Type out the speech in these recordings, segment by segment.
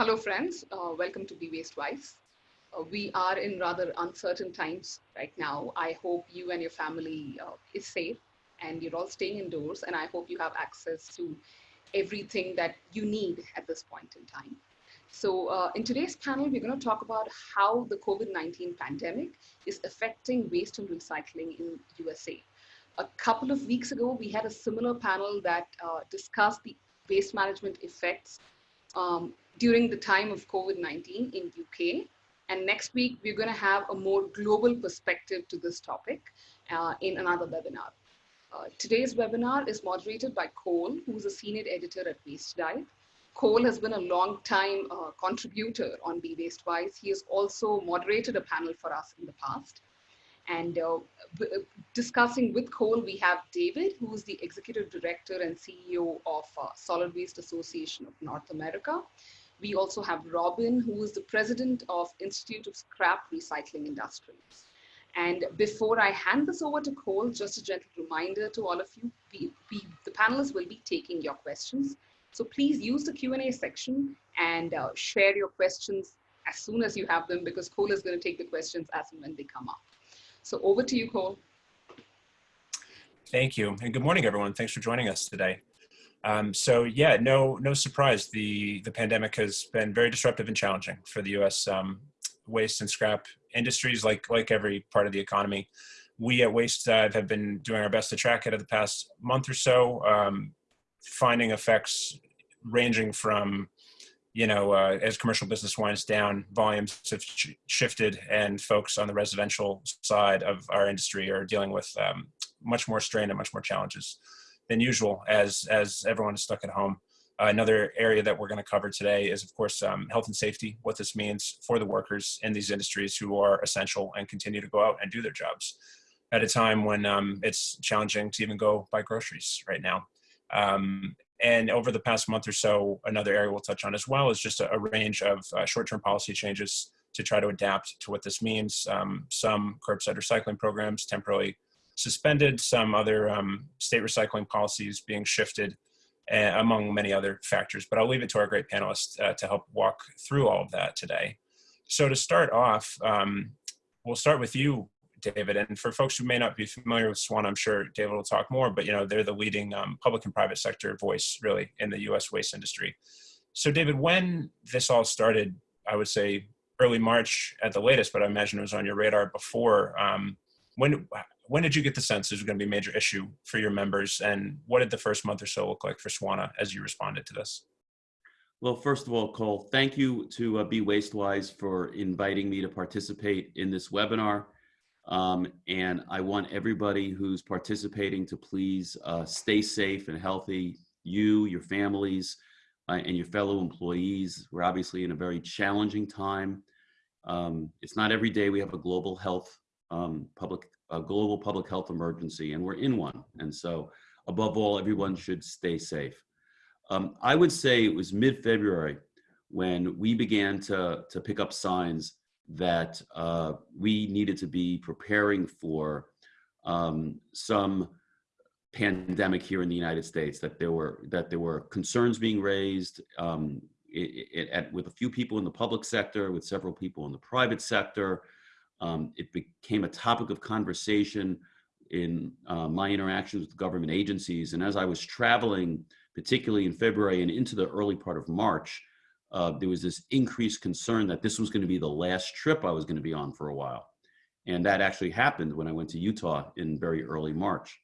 Hello, friends. Uh, welcome to Be Waste Wise. Uh, we are in rather uncertain times right now. I hope you and your family uh, is safe and you're all staying indoors. And I hope you have access to everything that you need at this point in time. So uh, in today's panel, we're going to talk about how the COVID-19 pandemic is affecting waste and recycling in USA. A couple of weeks ago, we had a similar panel that uh, discussed the waste management effects um, during the time of COVID-19 in UK. And next week, we're going to have a more global perspective to this topic uh, in another webinar. Uh, today's webinar is moderated by Cole, who's a senior editor at Waste Dive. Cole has been a long time uh, contributor on Be Waste Wise. He has also moderated a panel for us in the past. And uh, discussing with Cole, we have David, who is the Executive Director and CEO of uh, Solid Waste Association of North America. We also have Robin, who is the President of Institute of Scrap Recycling Industries. And before I hand this over to Cole, just a gentle reminder to all of you, we, we, the panelists will be taking your questions. So please use the Q&A section and uh, share your questions as soon as you have them because Cole is going to take the questions as and when they come up. So over to you, Cole. Thank you. And good morning, everyone. Thanks for joining us today. Um, so yeah, no, no surprise. The, the pandemic has been very disruptive and challenging for the U.S. Um, waste and scrap industries, like, like every part of the economy. We at Waste Dive have been doing our best to track it over the past month or so, um, finding effects ranging from you know, uh, as commercial business winds down, volumes have sh shifted and folks on the residential side of our industry are dealing with um, much more strain and much more challenges than usual as, as everyone is stuck at home. Uh, another area that we're going to cover today is, of course, um, health and safety, what this means for the workers in these industries who are essential and continue to go out and do their jobs at a time when um, it's challenging to even go buy groceries right now. Um, and over the past month or so, another area we'll touch on as well is just a, a range of uh, short-term policy changes to try to adapt to what this means. Um, some curbside recycling programs temporarily suspended, some other um, state recycling policies being shifted, uh, among many other factors. But I'll leave it to our great panelists uh, to help walk through all of that today. So to start off, um, we'll start with you, David. And for folks who may not be familiar with Swan, I'm sure David will talk more, but you know, they're the leading um, public and private sector voice really in the US waste industry. So David, when this all started, I would say early March at the latest, but I imagine it was on your radar before. Um, when, when did you get the sense this was going to be a major issue for your members and what did the first month or so look like for SWANA as you responded to this? Well, first of all, Cole, thank you to uh, Be Wastewise for inviting me to participate in this webinar. Um, and I want everybody who's participating to please uh, stay safe and healthy, you, your families, uh, and your fellow employees. We're obviously in a very challenging time. Um, it's not every day we have a global health, um, public, a global public health emergency, and we're in one. And so above all, everyone should stay safe. Um, I would say it was mid-February when we began to, to pick up signs that uh, we needed to be preparing for um, some pandemic here in the United States. That there were that there were concerns being raised um, it, it, at, with a few people in the public sector, with several people in the private sector. Um, it became a topic of conversation in uh, my interactions with government agencies. And as I was traveling, particularly in February and into the early part of March, uh, there was this increased concern that this was going to be the last trip I was going to be on for a while. And that actually happened when I went to Utah in very early March.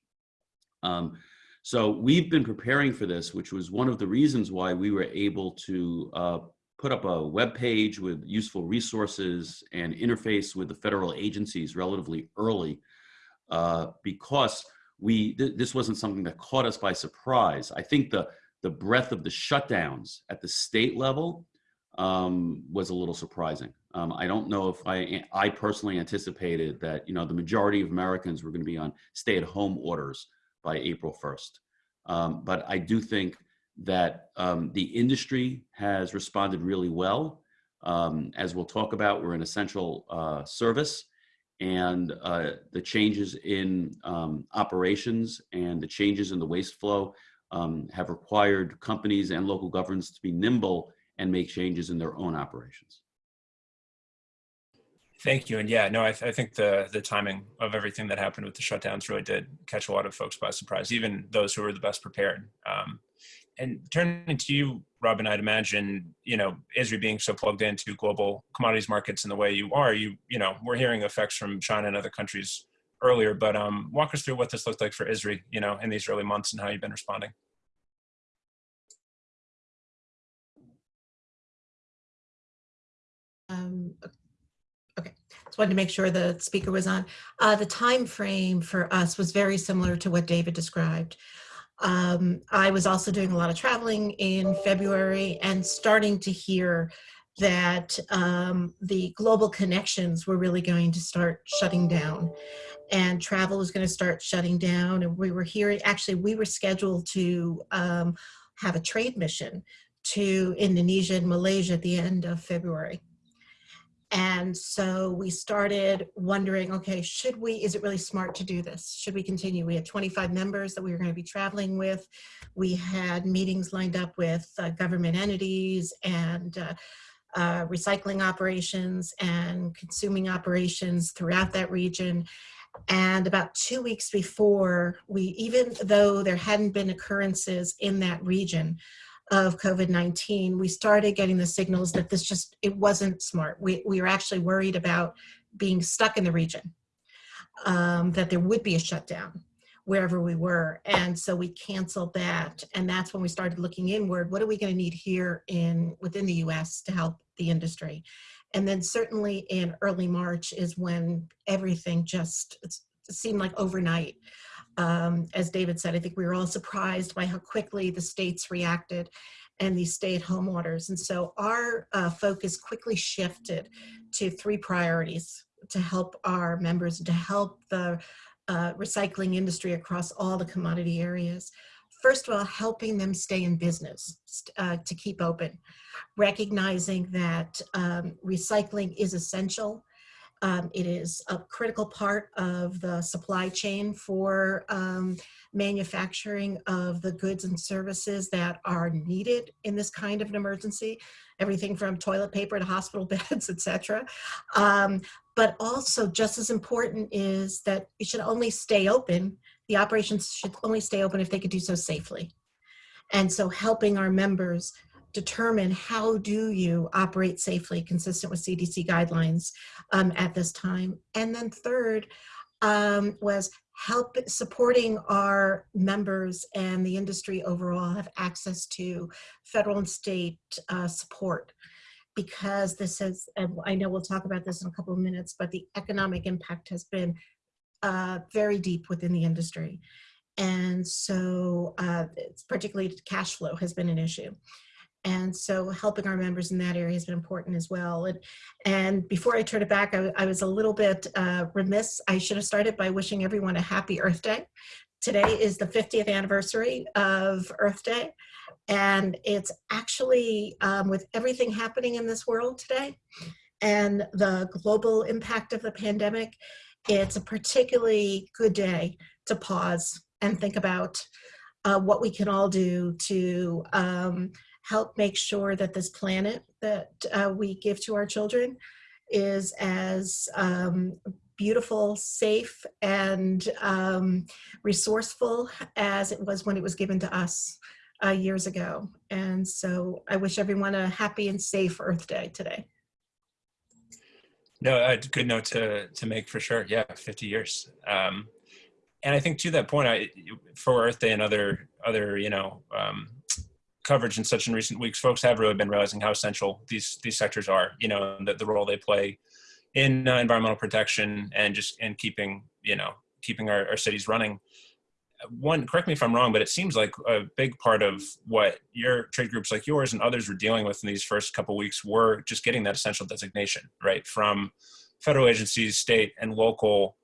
Um, so we've been preparing for this, which was one of the reasons why we were able to uh, put up a web page with useful resources and interface with the federal agencies relatively early uh, because we th this wasn't something that caught us by surprise. I think the the breadth of the shutdowns at the state level um, was a little surprising. Um, I don't know if I, I personally anticipated that, you know, the majority of Americans were going to be on stay-at-home orders by April 1st. Um, but I do think that um, the industry has responded really well. Um, as we'll talk about, we're an essential uh, service and uh, the changes in um, operations and the changes in the waste flow um, have required companies and local governments to be nimble and make changes in their own operations. Thank you. And yeah, no, I, th I, think the the timing of everything that happened with the shutdowns really did catch a lot of folks by surprise, even those who were the best prepared. Um, and turning to you, Robin, I'd imagine, you know, ISRI being so plugged into global commodities markets in the way you are, you, you know, we're hearing effects from China and other countries earlier, but um, walk us through what this looked like for ISRI, you know, in these early months and how you've been responding. Um, okay, just wanted to make sure the speaker was on. Uh, the time frame for us was very similar to what David described. Um, I was also doing a lot of traveling in February and starting to hear that um, the global connections were really going to start shutting down and travel was going to start shutting down. And we were hearing, actually, we were scheduled to um, have a trade mission to Indonesia and Malaysia at the end of February. And so we started wondering, okay, should we, is it really smart to do this? Should we continue? We had 25 members that we were going to be traveling with. We had meetings lined up with uh, government entities and uh, uh, recycling operations and consuming operations throughout that region. And about two weeks before we, even though there hadn't been occurrences in that region, of COVID-19, we started getting the signals that this just, it wasn't smart. We, we were actually worried about being stuck in the region, um, that there would be a shutdown wherever we were. And so we canceled that. And that's when we started looking inward. What are we gonna need here in within the US to help the industry? And then certainly in early March is when everything just seemed like overnight um, as David said, I think we were all surprised by how quickly the states reacted and these stay-at-home orders. And so our uh, focus quickly shifted to three priorities to help our members, to help the uh, recycling industry across all the commodity areas. First of all, helping them stay in business, uh, to keep open, recognizing that um, recycling is essential um, it is a critical part of the supply chain for um, manufacturing of the goods and services that are needed in this kind of an emergency, everything from toilet paper to hospital beds, etc. Um, but also just as important is that it should only stay open, the operations should only stay open if they could do so safely. And so helping our members determine how do you operate safely consistent with CDC guidelines um, at this time. And then third um, was help supporting our members and the industry overall have access to federal and state uh, support because this is, I know we'll talk about this in a couple of minutes, but the economic impact has been uh, very deep within the industry. And so uh, particularly cash flow has been an issue. And so helping our members in that area has been important as well. And, and before I turn it back, I, I was a little bit uh, remiss. I should have started by wishing everyone a happy Earth Day. Today is the 50th anniversary of Earth Day. And it's actually, um, with everything happening in this world today and the global impact of the pandemic, it's a particularly good day to pause and think about uh, what we can all do to um, help make sure that this planet that uh, we give to our children is as um, beautiful, safe, and um, resourceful as it was when it was given to us uh, years ago. And so I wish everyone a happy and safe Earth Day today. No, a good note to, to make for sure. Yeah, 50 years. Um, and I think to that point, I, for Earth Day and other, other you know, um, coverage in such in recent weeks, folks have really been realizing how essential these these sectors are. You know, the, the role they play in uh, environmental protection and just in keeping you know keeping our, our cities running. One, correct me if I'm wrong, but it seems like a big part of what your trade groups like yours and others were dealing with in these first couple weeks were just getting that essential designation, right, from federal agencies, state and local.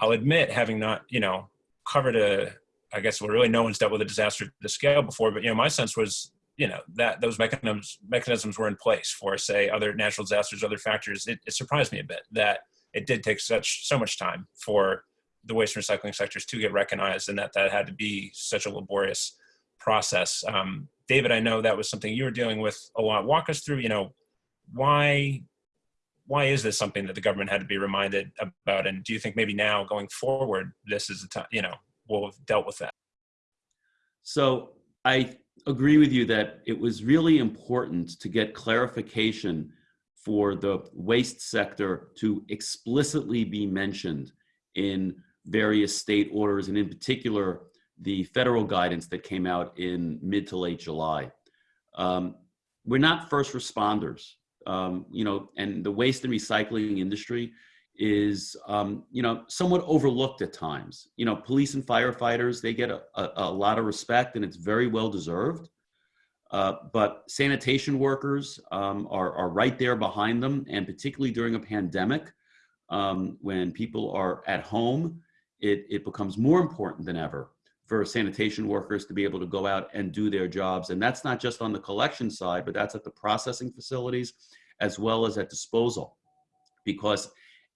I'll admit, having not, you know, covered a, I guess well, really no one's dealt with a disaster to the scale before, but you know, my sense was, you know, that those mechanisms mechanisms were in place for say other natural disasters, other factors. It, it surprised me a bit that it did take such so much time for the waste and recycling sectors to get recognized, and that that had to be such a laborious process. Um, David, I know that was something you were dealing with a lot. Walk us through, you know, why why is this something that the government had to be reminded about? And do you think maybe now going forward, this is the time, you know, we'll have dealt with that? So I agree with you that it was really important to get clarification for the waste sector to explicitly be mentioned in various state orders and in particular the federal guidance that came out in mid to late July. Um, we're not first responders um, you know, and the waste and recycling industry is, um, you know, somewhat overlooked at times. You know, police and firefighters, they get a, a, a lot of respect and it's very well deserved. Uh, but sanitation workers um, are, are right there behind them. And particularly during a pandemic, um, when people are at home, it, it becomes more important than ever for sanitation workers to be able to go out and do their jobs. And that's not just on the collection side, but that's at the processing facilities as well as at disposal. Because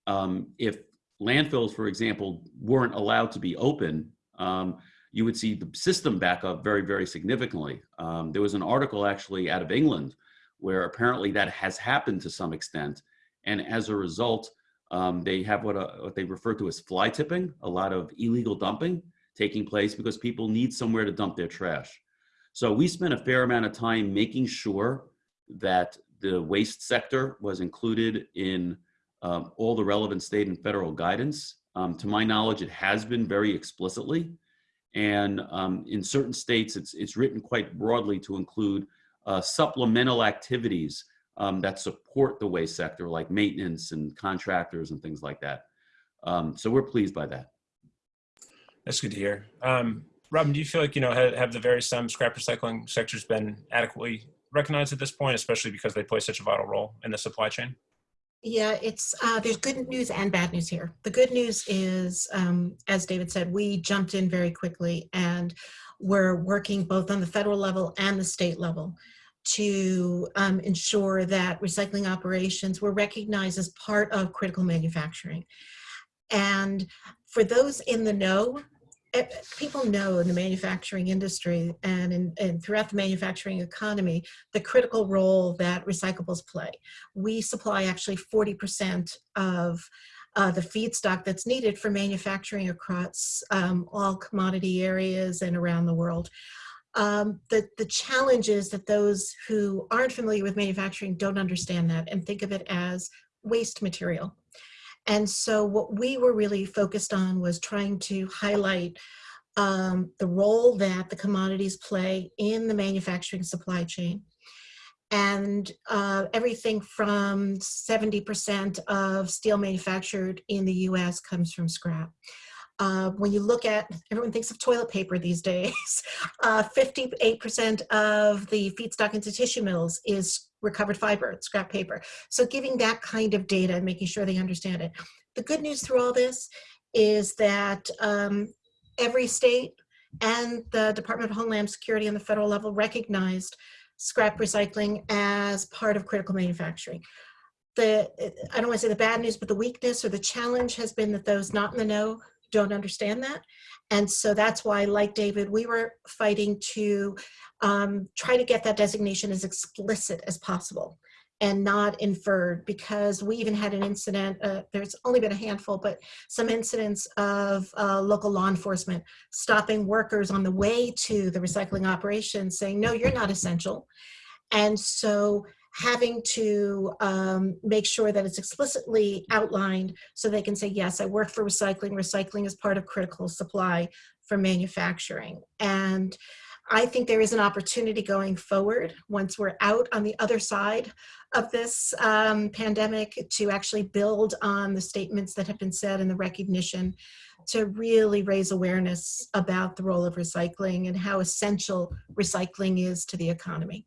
um, if landfills, for example, weren't allowed to be open, um, you would see the system back up very, very significantly. Um, there was an article actually out of England where apparently that has happened to some extent. And as a result, um, they have what, uh, what they refer to as fly tipping, a lot of illegal dumping taking place because people need somewhere to dump their trash. So we spent a fair amount of time making sure that the waste sector was included in um, all the relevant state and federal guidance. Um, to my knowledge, it has been very explicitly. And um, in certain states, it's, it's written quite broadly to include uh, supplemental activities um, that support the waste sector, like maintenance and contractors and things like that. Um, so we're pleased by that. That's good to hear. Um, Robin, do you feel like, you know, have, have the various um, scrap recycling sectors been adequately recognized at this point, especially because they play such a vital role in the supply chain? Yeah, it's uh, there's good news and bad news here. The good news is, um, as David said, we jumped in very quickly and we're working both on the federal level and the state level to um, ensure that recycling operations were recognized as part of critical manufacturing. And for those in the know, people know in the manufacturing industry and, in, and throughout the manufacturing economy, the critical role that recyclables play. We supply actually 40% of uh, the feedstock that's needed for manufacturing across um, all commodity areas and around the world. Um, the, the challenge is that those who aren't familiar with manufacturing don't understand that and think of it as waste material. And so what we were really focused on was trying to highlight um, the role that the commodities play in the manufacturing supply chain. And uh, everything from 70% of steel manufactured in the US comes from scrap. Uh, when you look at, everyone thinks of toilet paper these days, 58% uh, of the feedstock into tissue mills is recovered fiber, scrap paper. So giving that kind of data and making sure they understand it. The good news through all this is that um, every state and the Department of Homeland Security on the federal level recognized scrap recycling as part of critical manufacturing. The, I don't want to say the bad news, but the weakness or the challenge has been that those not in the know don't understand that. And so that's why, like David, we were fighting to um, try to get that designation as explicit as possible and not inferred because we even had an incident, uh, there's only been a handful, but some incidents of uh, local law enforcement stopping workers on the way to the recycling operation saying, no, you're not essential. And so having to um, make sure that it's explicitly outlined so they can say, yes, I work for recycling. Recycling is part of critical supply for manufacturing. And I think there is an opportunity going forward once we're out on the other side of this um, pandemic to actually build on the statements that have been said and the recognition to really raise awareness about the role of recycling and how essential recycling is to the economy.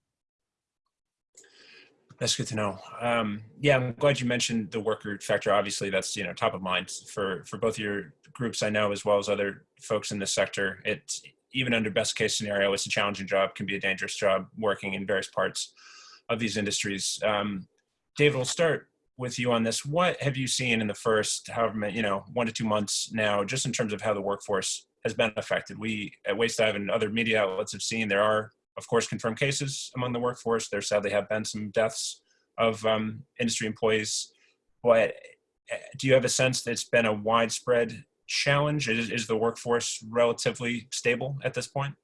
That's good to know. Um, yeah, I'm glad you mentioned the worker factor. Obviously, that's you know top of mind for for both your groups I know as well as other folks in the sector. It's even under best case scenario, it's a challenging job, can be a dangerous job working in various parts of these industries. Um, David, we'll start with you on this. What have you seen in the first, however you know, one to two months now, just in terms of how the workforce has been affected? We at Waste Dive and other media outlets have seen there are of course, confirmed cases among the workforce. There sadly have been some deaths of um, industry employees. But uh, do you have a sense that it's been a widespread challenge? Is, is the workforce relatively stable at this point?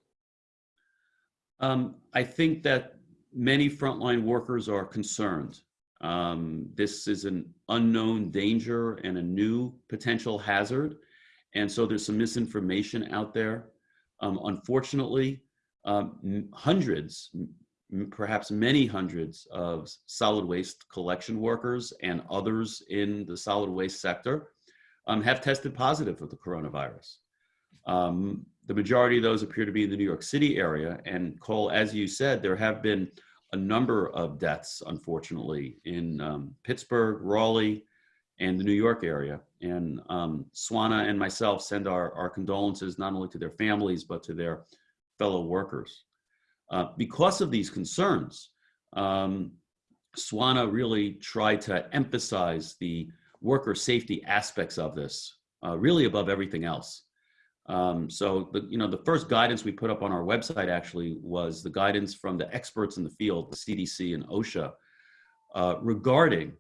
Um, I think that many frontline workers are concerned. Um, this is an unknown danger and a new potential hazard. And so there's some misinformation out there. Um, unfortunately, um, hundreds, perhaps many hundreds of solid waste collection workers and others in the solid waste sector um, have tested positive for the coronavirus. Um, the majority of those appear to be in the New York City area. And Cole, as you said, there have been a number of deaths, unfortunately, in um, Pittsburgh, Raleigh, and the New York area. And um, Swana and myself send our, our condolences not only to their families, but to their fellow workers. Uh, because of these concerns, um, Swana really tried to emphasize the worker safety aspects of this, uh, really above everything else. Um, so the, you know, the first guidance we put up on our website actually was the guidance from the experts in the field, the CDC and OSHA, uh, regarding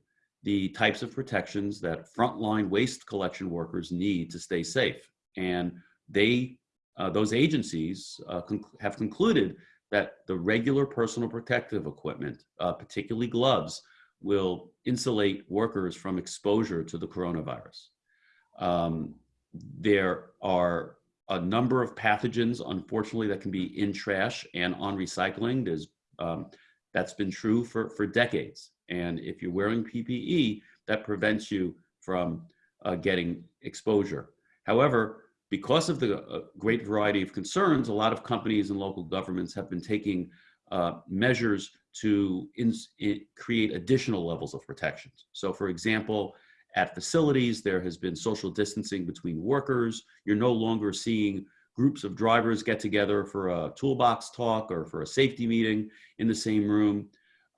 the types of protections that frontline waste collection workers need to stay safe. And they, uh, those agencies uh, conc have concluded that the regular personal protective equipment, uh, particularly gloves, will insulate workers from exposure to the coronavirus. Um, there are a number of pathogens, unfortunately, that can be in trash and on recycling. There's, um, that's been true for, for decades. And if you're wearing PPE, that prevents you from uh, getting exposure. However, because of the uh, great variety of concerns, a lot of companies and local governments have been taking uh, measures to create additional levels of protections. So for example, at facilities, there has been social distancing between workers. You're no longer seeing groups of drivers get together for a toolbox talk or for a safety meeting in the same room.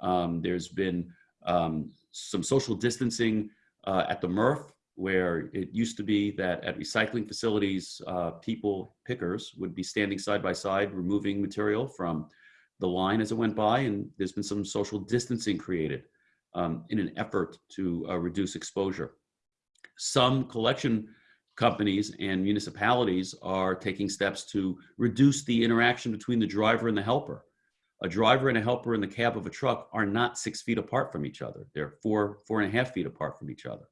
Um, there's been um, some social distancing uh, at the MRF, where it used to be that at recycling facilities, uh, people, pickers, would be standing side by side, removing material from the line as it went by, and there's been some social distancing created um, in an effort to uh, reduce exposure. Some collection companies and municipalities are taking steps to reduce the interaction between the driver and the helper. A driver and a helper in the cab of a truck are not six feet apart from each other. They're four, four and a half feet apart from each other.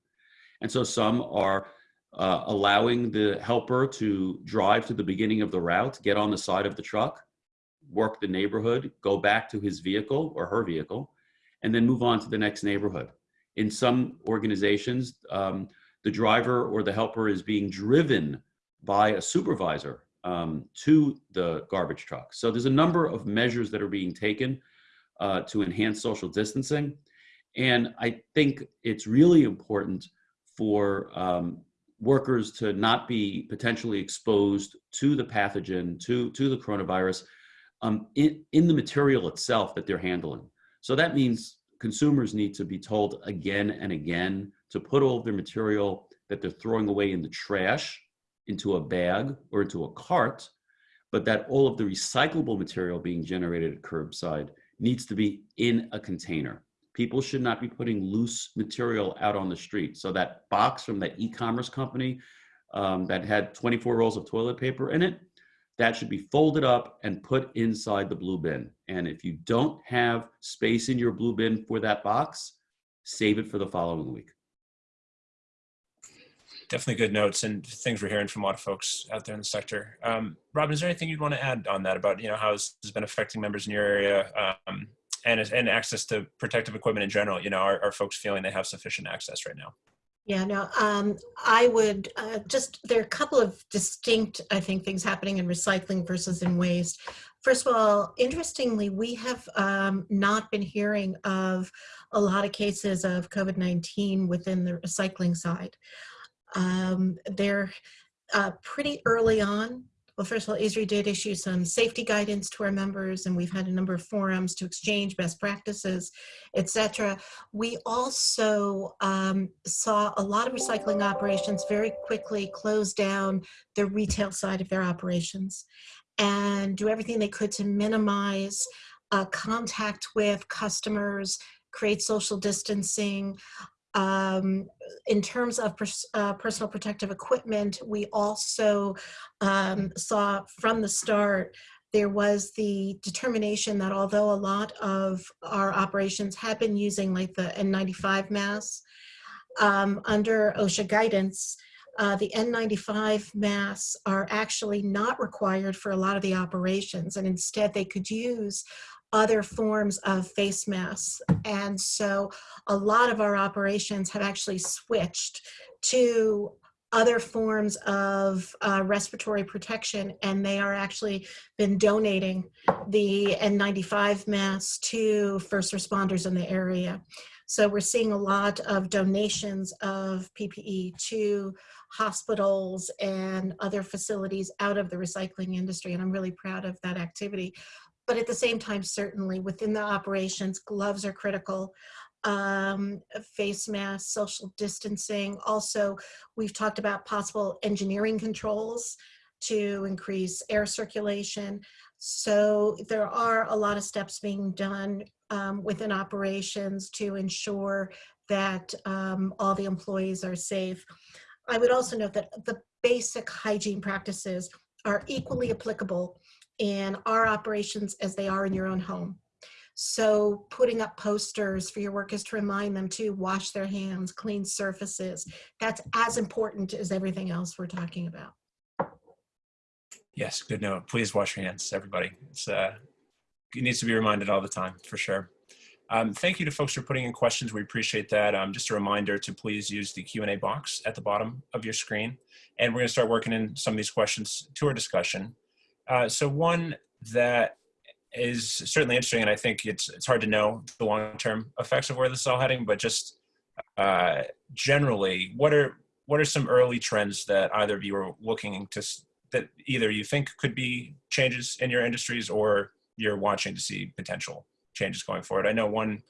And so some are uh, allowing the helper to drive to the beginning of the route, get on the side of the truck, work the neighborhood, go back to his vehicle or her vehicle, and then move on to the next neighborhood. In some organizations, um, the driver or the helper is being driven by a supervisor um, to the garbage truck. So there's a number of measures that are being taken uh, to enhance social distancing. And I think it's really important for um, workers to not be potentially exposed to the pathogen, to, to the coronavirus um, in, in the material itself that they're handling. So that means consumers need to be told again and again to put all of their material that they're throwing away in the trash into a bag or into a cart, but that all of the recyclable material being generated at curbside needs to be in a container. People should not be putting loose material out on the street. So that box from that e-commerce company um, that had 24 rolls of toilet paper in it, that should be folded up and put inside the blue bin. And if you don't have space in your blue bin for that box, save it for the following week. Definitely good notes and things we're hearing from a lot of folks out there in the sector. Um, Robin, is there anything you'd want to add on that about you know how this has been affecting members in your area um, and and access to protective equipment in general? You know, are, are folks feeling they have sufficient access right now? Yeah, no, um, I would uh, just, there are a couple of distinct, I think, things happening in recycling versus in waste. First of all, interestingly, we have um, not been hearing of a lot of cases of COVID-19 within the recycling side. Um, they're uh, pretty early on well, first of all, ISRI did issue some safety guidance to our members, and we've had a number of forums to exchange best practices, etc. We also um, saw a lot of recycling operations very quickly close down the retail side of their operations. and do everything they could to minimize uh, contact with customers, create social distancing. Um, in terms of pers uh, personal protective equipment, we also um, saw from the start there was the determination that although a lot of our operations had been using like the N95 masks, um, under OSHA guidance, uh, the N95 masks are actually not required for a lot of the operations and instead they could use other forms of face masks. And so a lot of our operations have actually switched to other forms of uh, respiratory protection and they are actually been donating the N95 masks to first responders in the area. So we're seeing a lot of donations of PPE to hospitals and other facilities out of the recycling industry and I'm really proud of that activity. But at the same time, certainly within the operations, gloves are critical um, face masks, social distancing. Also, we've talked about possible engineering controls to increase air circulation. So there are a lot of steps being done um, within operations to ensure that um, all the employees are safe. I would also note that the basic hygiene practices are equally applicable in our operations as they are in your own home. So putting up posters for your workers to remind them to wash their hands, clean surfaces, that's as important as everything else we're talking about. Yes, good note. Please wash your hands, everybody. It's, uh, it needs to be reminded all the time, for sure. Um, thank you to folks for putting in questions. We appreciate that. Um, just a reminder to please use the Q&A box at the bottom of your screen. And we're going to start working in some of these questions to our discussion. Uh, so one that is certainly interesting, and I think it's it's hard to know the long-term effects of where this is all heading. But just uh, generally, what are what are some early trends that either of you are looking to that either you think could be changes in your industries or you're watching to see potential changes going forward? I know one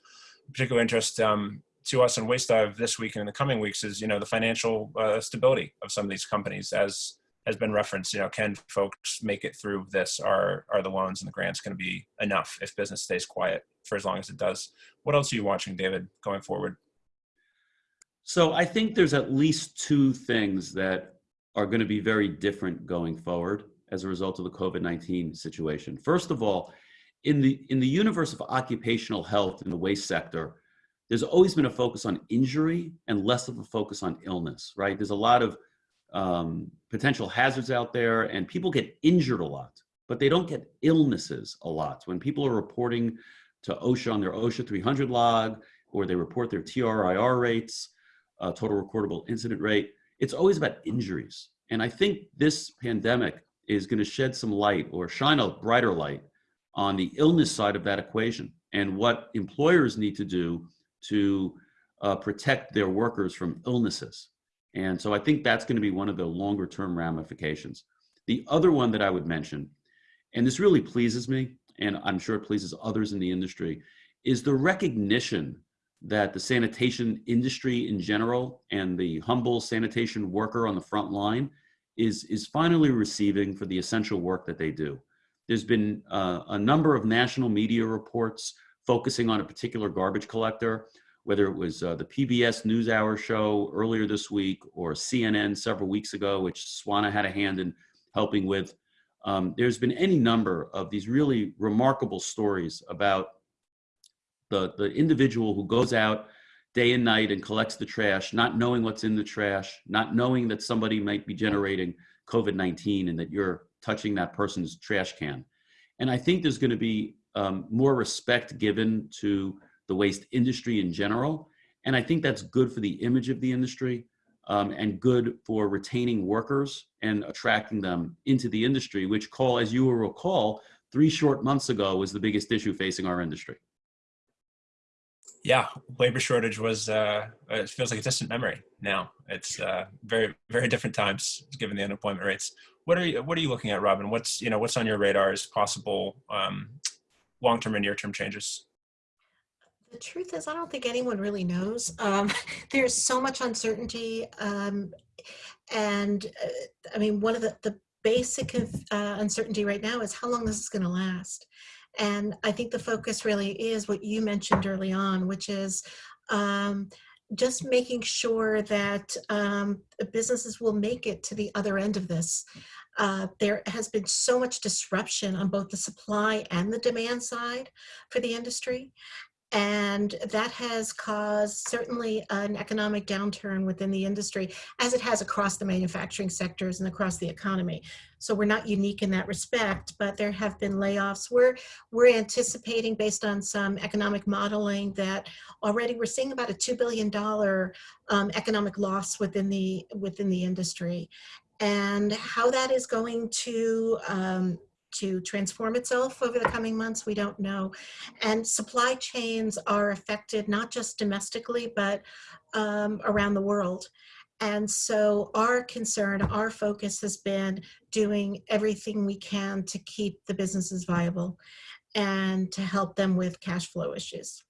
particular interest um, to us in Waste Dive this week and in the coming weeks is you know the financial uh, stability of some of these companies as has been referenced, you know, can folks make it through this? Are, are the loans and the grants going to be enough if business stays quiet for as long as it does? What else are you watching, David, going forward? So I think there's at least two things that are going to be very different going forward as a result of the COVID-19 situation. First of all, in the, in the universe of occupational health in the waste sector, there's always been a focus on injury and less of a focus on illness, right? There's a lot of um, potential hazards out there and people get injured a lot, but they don't get illnesses a lot. When people are reporting to OSHA on their OSHA 300 log, or they report their TRIR rates, uh, total recordable incident rate, it's always about injuries. And I think this pandemic is gonna shed some light or shine a brighter light on the illness side of that equation and what employers need to do to uh, protect their workers from illnesses. And so I think that's going to be one of the longer term ramifications. The other one that I would mention, and this really pleases me, and I'm sure it pleases others in the industry, is the recognition that the sanitation industry in general and the humble sanitation worker on the front line is, is finally receiving for the essential work that they do. There's been uh, a number of national media reports focusing on a particular garbage collector whether it was uh, the PBS NewsHour show earlier this week or CNN several weeks ago, which Swana had a hand in helping with. Um, there's been any number of these really remarkable stories about the, the individual who goes out day and night and collects the trash, not knowing what's in the trash, not knowing that somebody might be generating COVID-19 and that you're touching that person's trash can. And I think there's gonna be um, more respect given to the waste industry in general. And I think that's good for the image of the industry um, and good for retaining workers and attracting them into the industry, which Cole, as you will recall, three short months ago was the biggest issue facing our industry. Yeah, labor shortage was, uh, it feels like a distant memory now. It's uh, very, very different times given the unemployment rates. What are you, what are you looking at, Robin? What's, you know, what's on your radar as possible um, long-term and near-term changes? The truth is, I don't think anyone really knows. Um, there's so much uncertainty. Um, and uh, I mean, one of the, the basic uh, uncertainty right now is how long this is going to last. And I think the focus really is what you mentioned early on, which is um, just making sure that um, businesses will make it to the other end of this. Uh, there has been so much disruption on both the supply and the demand side for the industry. And that has caused certainly an economic downturn within the industry, as it has across the manufacturing sectors and across the economy. So we're not unique in that respect, but there have been layoffs. We're, we're anticipating, based on some economic modeling, that already we're seeing about a $2 billion um, economic loss within the, within the industry. And how that is going to um, to transform itself over the coming months, we don't know. And supply chains are affected not just domestically, but um, around the world. And so our concern, our focus has been doing everything we can to keep the businesses viable and to help them with cash flow issues.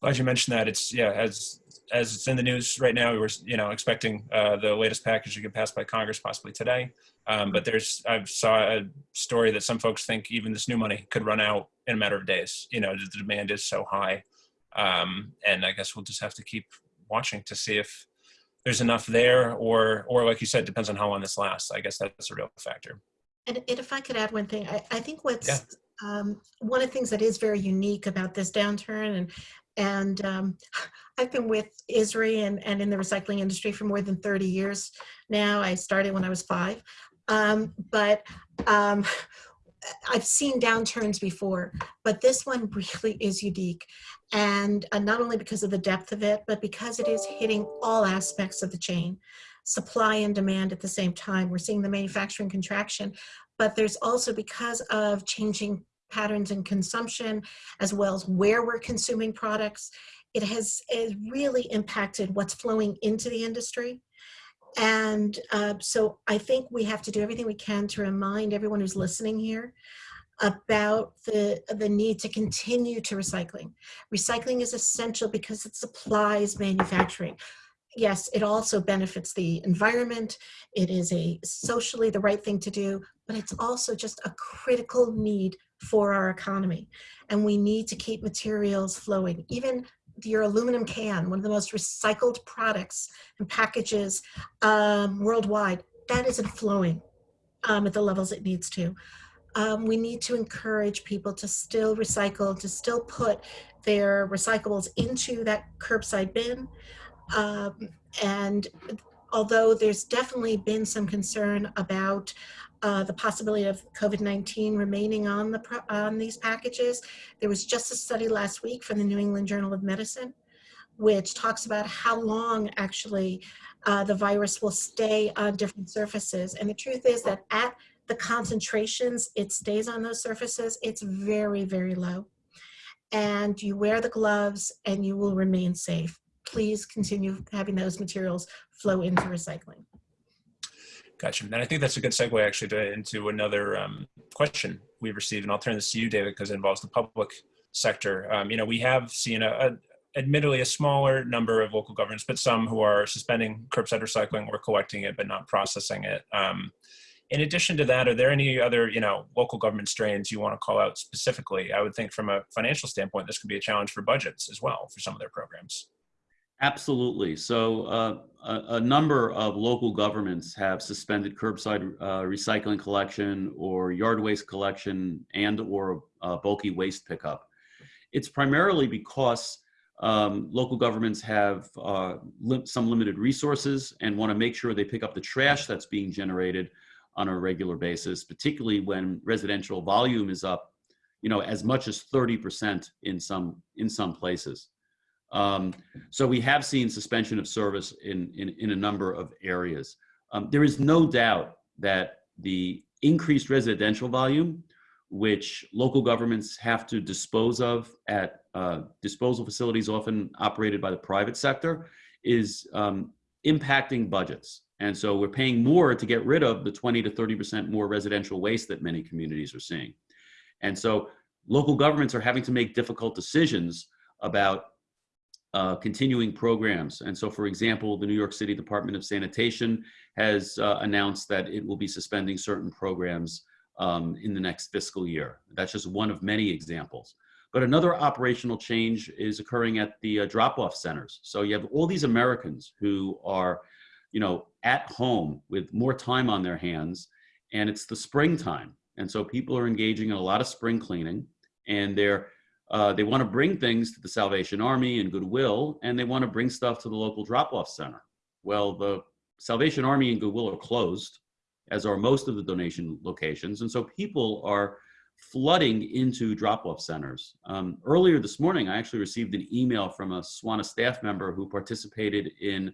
Glad you mentioned that. It's, yeah, as as it's in the news right now, we were, you know, expecting uh, the latest package to get passed by Congress possibly today. Um, but there's, I saw a story that some folks think even this new money could run out in a matter of days. You know, the demand is so high. Um, and I guess we'll just have to keep watching to see if there's enough there or, or like you said, depends on how long this lasts. I guess that's a real factor. And, and if I could add one thing, I, I think what's yeah. um, one of the things that is very unique about this downturn and and um, I've been with ISRI and, and in the recycling industry for more than 30 years now. I started when I was five. Um, but um, I've seen downturns before, but this one really is unique. And uh, not only because of the depth of it, but because it is hitting all aspects of the chain, supply and demand at the same time. We're seeing the manufacturing contraction, but there's also because of changing patterns in consumption, as well as where we're consuming products, it has, it really impacted what's flowing into the industry. And uh, so I think we have to do everything we can to remind everyone who's listening here about the, the need to continue to recycling. Recycling is essential because it supplies manufacturing. Yes, it also benefits the environment. It is a socially the right thing to do, but it's also just a critical need for our economy. And we need to keep materials flowing. Even your aluminum can, one of the most recycled products and packages um, worldwide, that isn't flowing um, at the levels it needs to. Um, we need to encourage people to still recycle, to still put their recyclables into that curbside bin. Um, and although there's definitely been some concern about uh, the possibility of COVID-19 remaining on the on these packages. There was just a study last week from the New England Journal of Medicine, which talks about how long actually uh, the virus will stay on different surfaces. And the truth is that at the concentrations it stays on those surfaces, it's very, very low. And you wear the gloves and you will remain safe. Please continue having those materials flow into recycling. Gotcha. And I think that's a good segue actually to, into another um, question we've received, and I'll turn this to you, David, because it involves the public sector. Um, you know, we have seen a, a, admittedly a smaller number of local governments, but some who are suspending curbside recycling or collecting it but not processing it. Um, in addition to that, are there any other, you know, local government strains you want to call out specifically? I would think from a financial standpoint, this could be a challenge for budgets as well for some of their programs. Absolutely. So uh, a, a, number of local governments have suspended curbside uh, recycling collection or yard waste collection and or uh, bulky waste pickup. It's primarily because um, local governments have uh, li some limited resources and want to make sure they pick up the trash that's being generated on a regular basis, particularly when residential volume is up, you know, as much as 30% in some, in some places. Um, so we have seen suspension of service in, in, in a number of areas. Um, there is no doubt that the increased residential volume, which local governments have to dispose of at uh, disposal facilities often operated by the private sector, is um, impacting budgets. And so we're paying more to get rid of the 20 to 30% more residential waste that many communities are seeing. And so local governments are having to make difficult decisions about uh, continuing programs. And so, for example, the New York City Department of Sanitation has uh, announced that it will be suspending certain programs um, in the next fiscal year. That's just one of many examples. But another operational change is occurring at the uh, drop-off centers. So you have all these Americans who are, you know, at home with more time on their hands, and it's the springtime. And so people are engaging in a lot of spring cleaning, and they're uh, they want to bring things to the Salvation Army and Goodwill, and they want to bring stuff to the local drop-off center. Well, the Salvation Army and Goodwill are closed, as are most of the donation locations, and so people are flooding into drop-off centers. Um, earlier this morning, I actually received an email from a SWANA staff member who participated in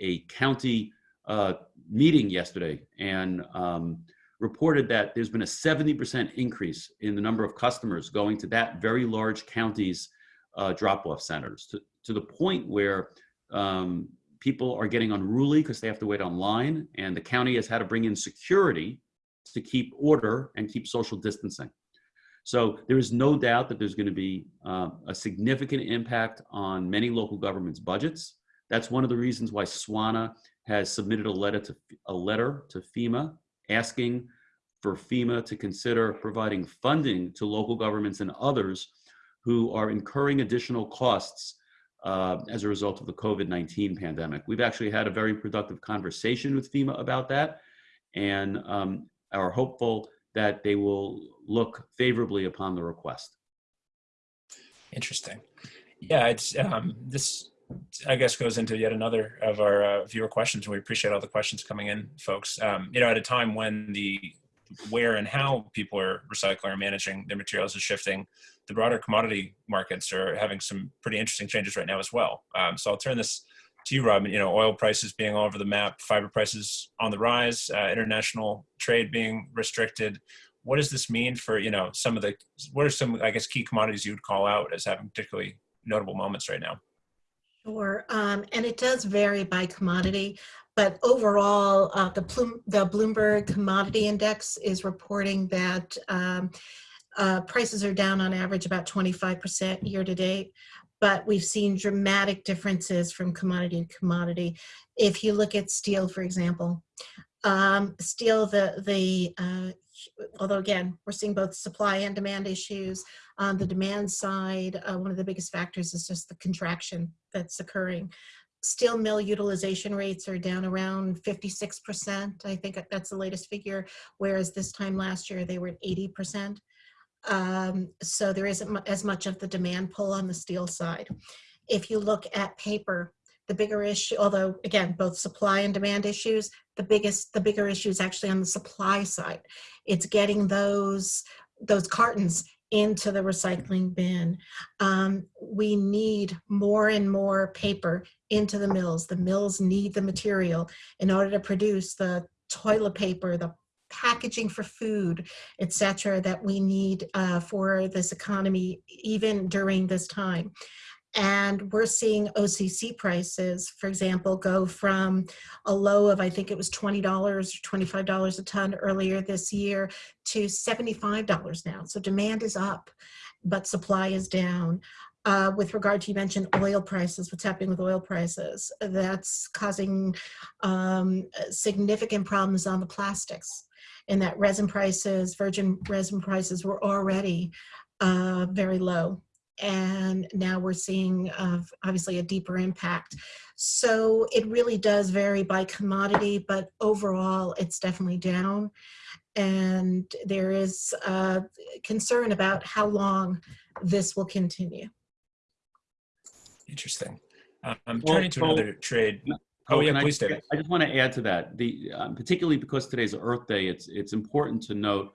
a county uh, meeting yesterday and um, reported that there's been a 70% increase in the number of customers going to that very large county's uh, drop-off centers to, to the point where um, people are getting unruly because they have to wait online and the county has had to bring in security to keep order and keep social distancing. So there is no doubt that there's going to be uh, a significant impact on many local governments' budgets. That's one of the reasons why SWANA has submitted a letter to a letter to FEMA asking for FEMA to consider providing funding to local governments and others who are incurring additional costs uh, as a result of the COVID-19 pandemic. We've actually had a very productive conversation with FEMA about that and um, are hopeful that they will look favorably upon the request. Interesting. Yeah, it's um, this. I guess goes into yet another of our uh, viewer questions. We appreciate all the questions coming in, folks. Um, you know, at a time when the where and how people are recycling or managing their materials is shifting, the broader commodity markets are having some pretty interesting changes right now as well. Um, so I'll turn this to you, Robin. You know, oil prices being all over the map, fiber prices on the rise, uh, international trade being restricted what does this mean for you know some of the what are some i guess key commodities you would call out as having particularly notable moments right now Sure, um, and it does vary by commodity, but overall, uh, the, the Bloomberg Commodity Index is reporting that um, uh, prices are down on average about 25% year to date, but we've seen dramatic differences from commodity to commodity. If you look at steel, for example, um, steel, the, the uh, although again, we're seeing both supply and demand issues. On the demand side, uh, one of the biggest factors is just the contraction that's occurring. Steel mill utilization rates are down around 56%. I think that's the latest figure, whereas this time last year they were at 80%. Um, so there isn't as much of the demand pull on the steel side. If you look at paper, the bigger issue, although again, both supply and demand issues, the biggest, the bigger issue is actually on the supply side. It's getting those, those cartons into the recycling bin. Um, we need more and more paper into the mills. The mills need the material in order to produce the toilet paper, the packaging for food, etc., that we need uh, for this economy, even during this time. And we're seeing OCC prices, for example, go from a low of, I think it was $20 or $25 a ton earlier this year to $75 now. So demand is up, but supply is down. Uh, with regard to, you mentioned oil prices, what's happening with oil prices, that's causing um, significant problems on the plastics in that resin prices, virgin resin prices were already uh, very low and now we're seeing uh, obviously a deeper impact. So it really does vary by commodity, but overall it's definitely down. And there is uh, concern about how long this will continue. Interesting. Um, I'm turning to another trade. Oh, yeah, please, I, David. I just want to add to that. The um, particularly because today's Earth Day, it's it's important to note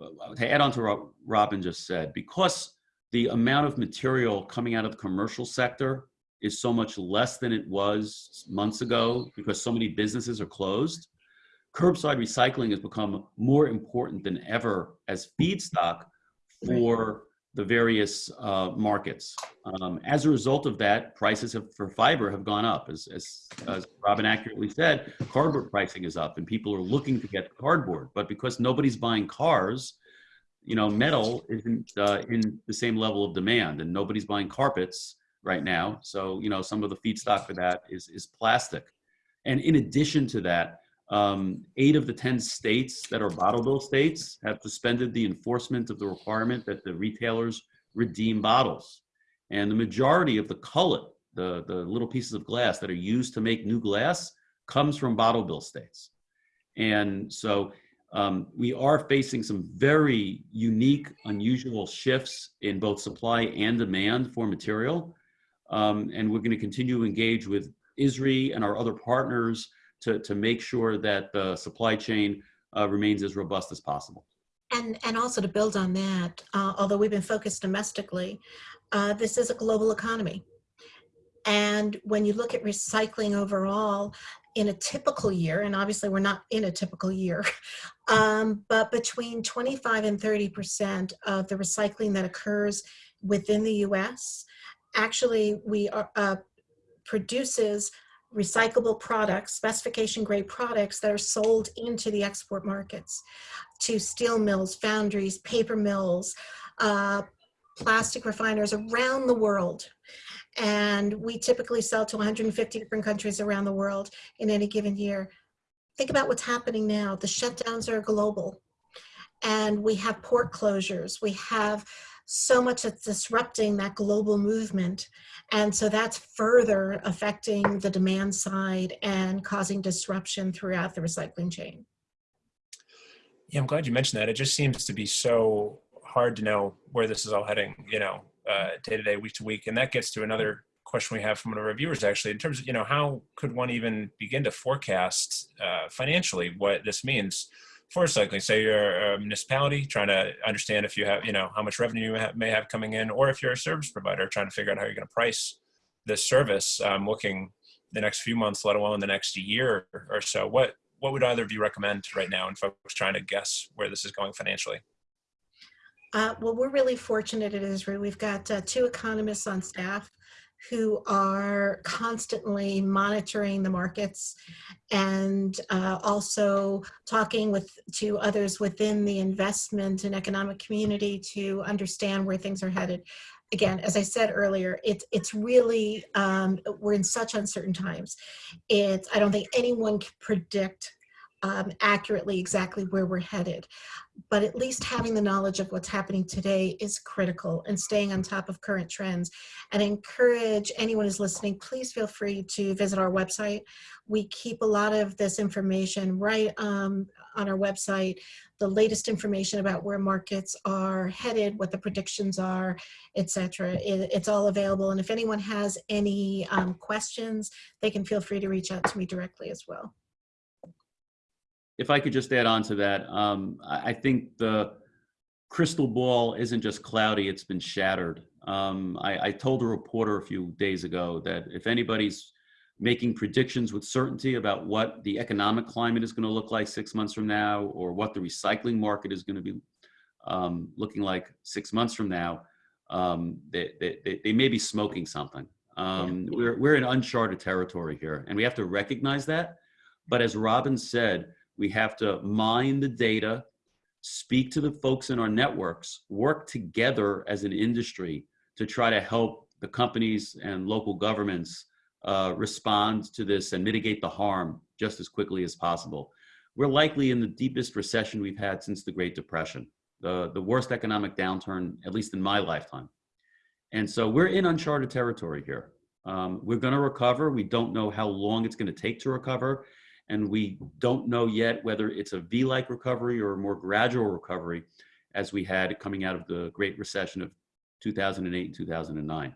uh, to add on to what Robin just said because the amount of material coming out of the commercial sector is so much less than it was months ago because so many businesses are closed. Curbside recycling has become more important than ever as feedstock for the various uh, markets. Um, as a result of that, prices have, for fiber have gone up. As, as, as Robin accurately said, cardboard pricing is up and people are looking to get cardboard. But because nobody's buying cars, you know, metal isn't uh, in the same level of demand and nobody's buying carpets. right now. So, you know, some of the feedstock for that is, is plastic. And in addition to that, um, eight of the 10 states that are bottle bill states have suspended the enforcement of the requirement that the retailers redeem bottles. And the majority of the cullet, the, the little pieces of glass that are used to make new glass, comes from bottle bill states. And so um, we are facing some very unique, unusual shifts in both supply and demand for material. Um, and we're going to continue to engage with ISRI and our other partners to, to make sure that the supply chain uh, remains as robust as possible. And, and also to build on that, uh, although we've been focused domestically, uh, this is a global economy. And when you look at recycling overall, in a typical year, and obviously we're not in a typical year, um, but between 25 and 30% of the recycling that occurs within the US, actually we are, uh, produces recyclable products, specification grade products that are sold into the export markets to steel mills, foundries, paper mills, uh, plastic refiners around the world. And we typically sell to 150 different countries around the world in any given year. Think about what's happening now. The shutdowns are global. And we have port closures. We have so much that's disrupting that global movement. And so that's further affecting the demand side and causing disruption throughout the recycling chain. Yeah, I'm glad you mentioned that. It just seems to be so hard to know where this is all heading, you know, uh, day to day, week to week. And that gets to another question we have from one of our viewers actually, in terms of, you know, how could one even begin to forecast uh, financially what this means for recycling? Say you're a municipality trying to understand if you have, you know, how much revenue you may have coming in, or if you're a service provider trying to figure out how you're going to price this service, um, looking the next few months, let alone the next year or so. What what would either of you recommend right now in folks trying to guess where this is going financially? Uh, well, we're really fortunate at ISRI. We've got uh, two economists on staff who are constantly monitoring the markets and uh, also talking with to others within the investment and economic community to understand where things are headed. Again, as I said earlier, it's it's really um, we're in such uncertain times. It's I don't think anyone can predict um, accurately exactly where we're headed. But at least having the knowledge of what's happening today is critical and staying on top of current trends. And I encourage anyone who's listening, please feel free to visit our website. We keep a lot of this information right um, on our website, the latest information about where markets are headed, what the predictions are, etc. It, it's all available. And if anyone has any um, questions, they can feel free to reach out to me directly as well if I could just add on to that, um, I, I think the crystal ball isn't just cloudy, it's been shattered. Um, I, I, told a reporter a few days ago that if anybody's making predictions with certainty about what the economic climate is going to look like six months from now or what the recycling market is going to be um, looking like six months from now, um, they, they, they, may be smoking something. Um, we're, we're in uncharted territory here and we have to recognize that. But as Robin said, we have to mine the data, speak to the folks in our networks, work together as an industry to try to help the companies and local governments uh, respond to this and mitigate the harm just as quickly as possible. We're likely in the deepest recession we've had since the Great Depression, the, the worst economic downturn, at least in my lifetime. And so we're in uncharted territory here. Um, we're going to recover. We don't know how long it's going to take to recover and we don't know yet whether it's a V-like recovery or a more gradual recovery as we had coming out of the Great Recession of 2008 and 2009.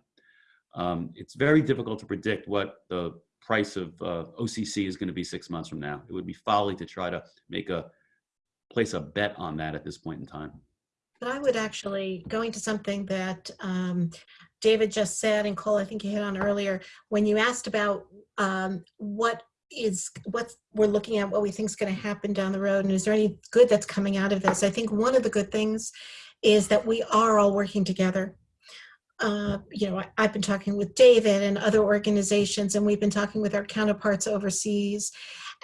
Um, it's very difficult to predict what the price of uh, OCC is going to be six months from now. It would be folly to try to make a place a bet on that at this point in time. But I would actually, going to something that um, David just said, and Cole, I think you hit on earlier, when you asked about um, what is what we're looking at what we think is going to happen down the road and is there any good that's coming out of this? I think one of the good things is that we are all working together. Uh, you know I, i've been talking with david and other organizations and we've been talking with our counterparts overseas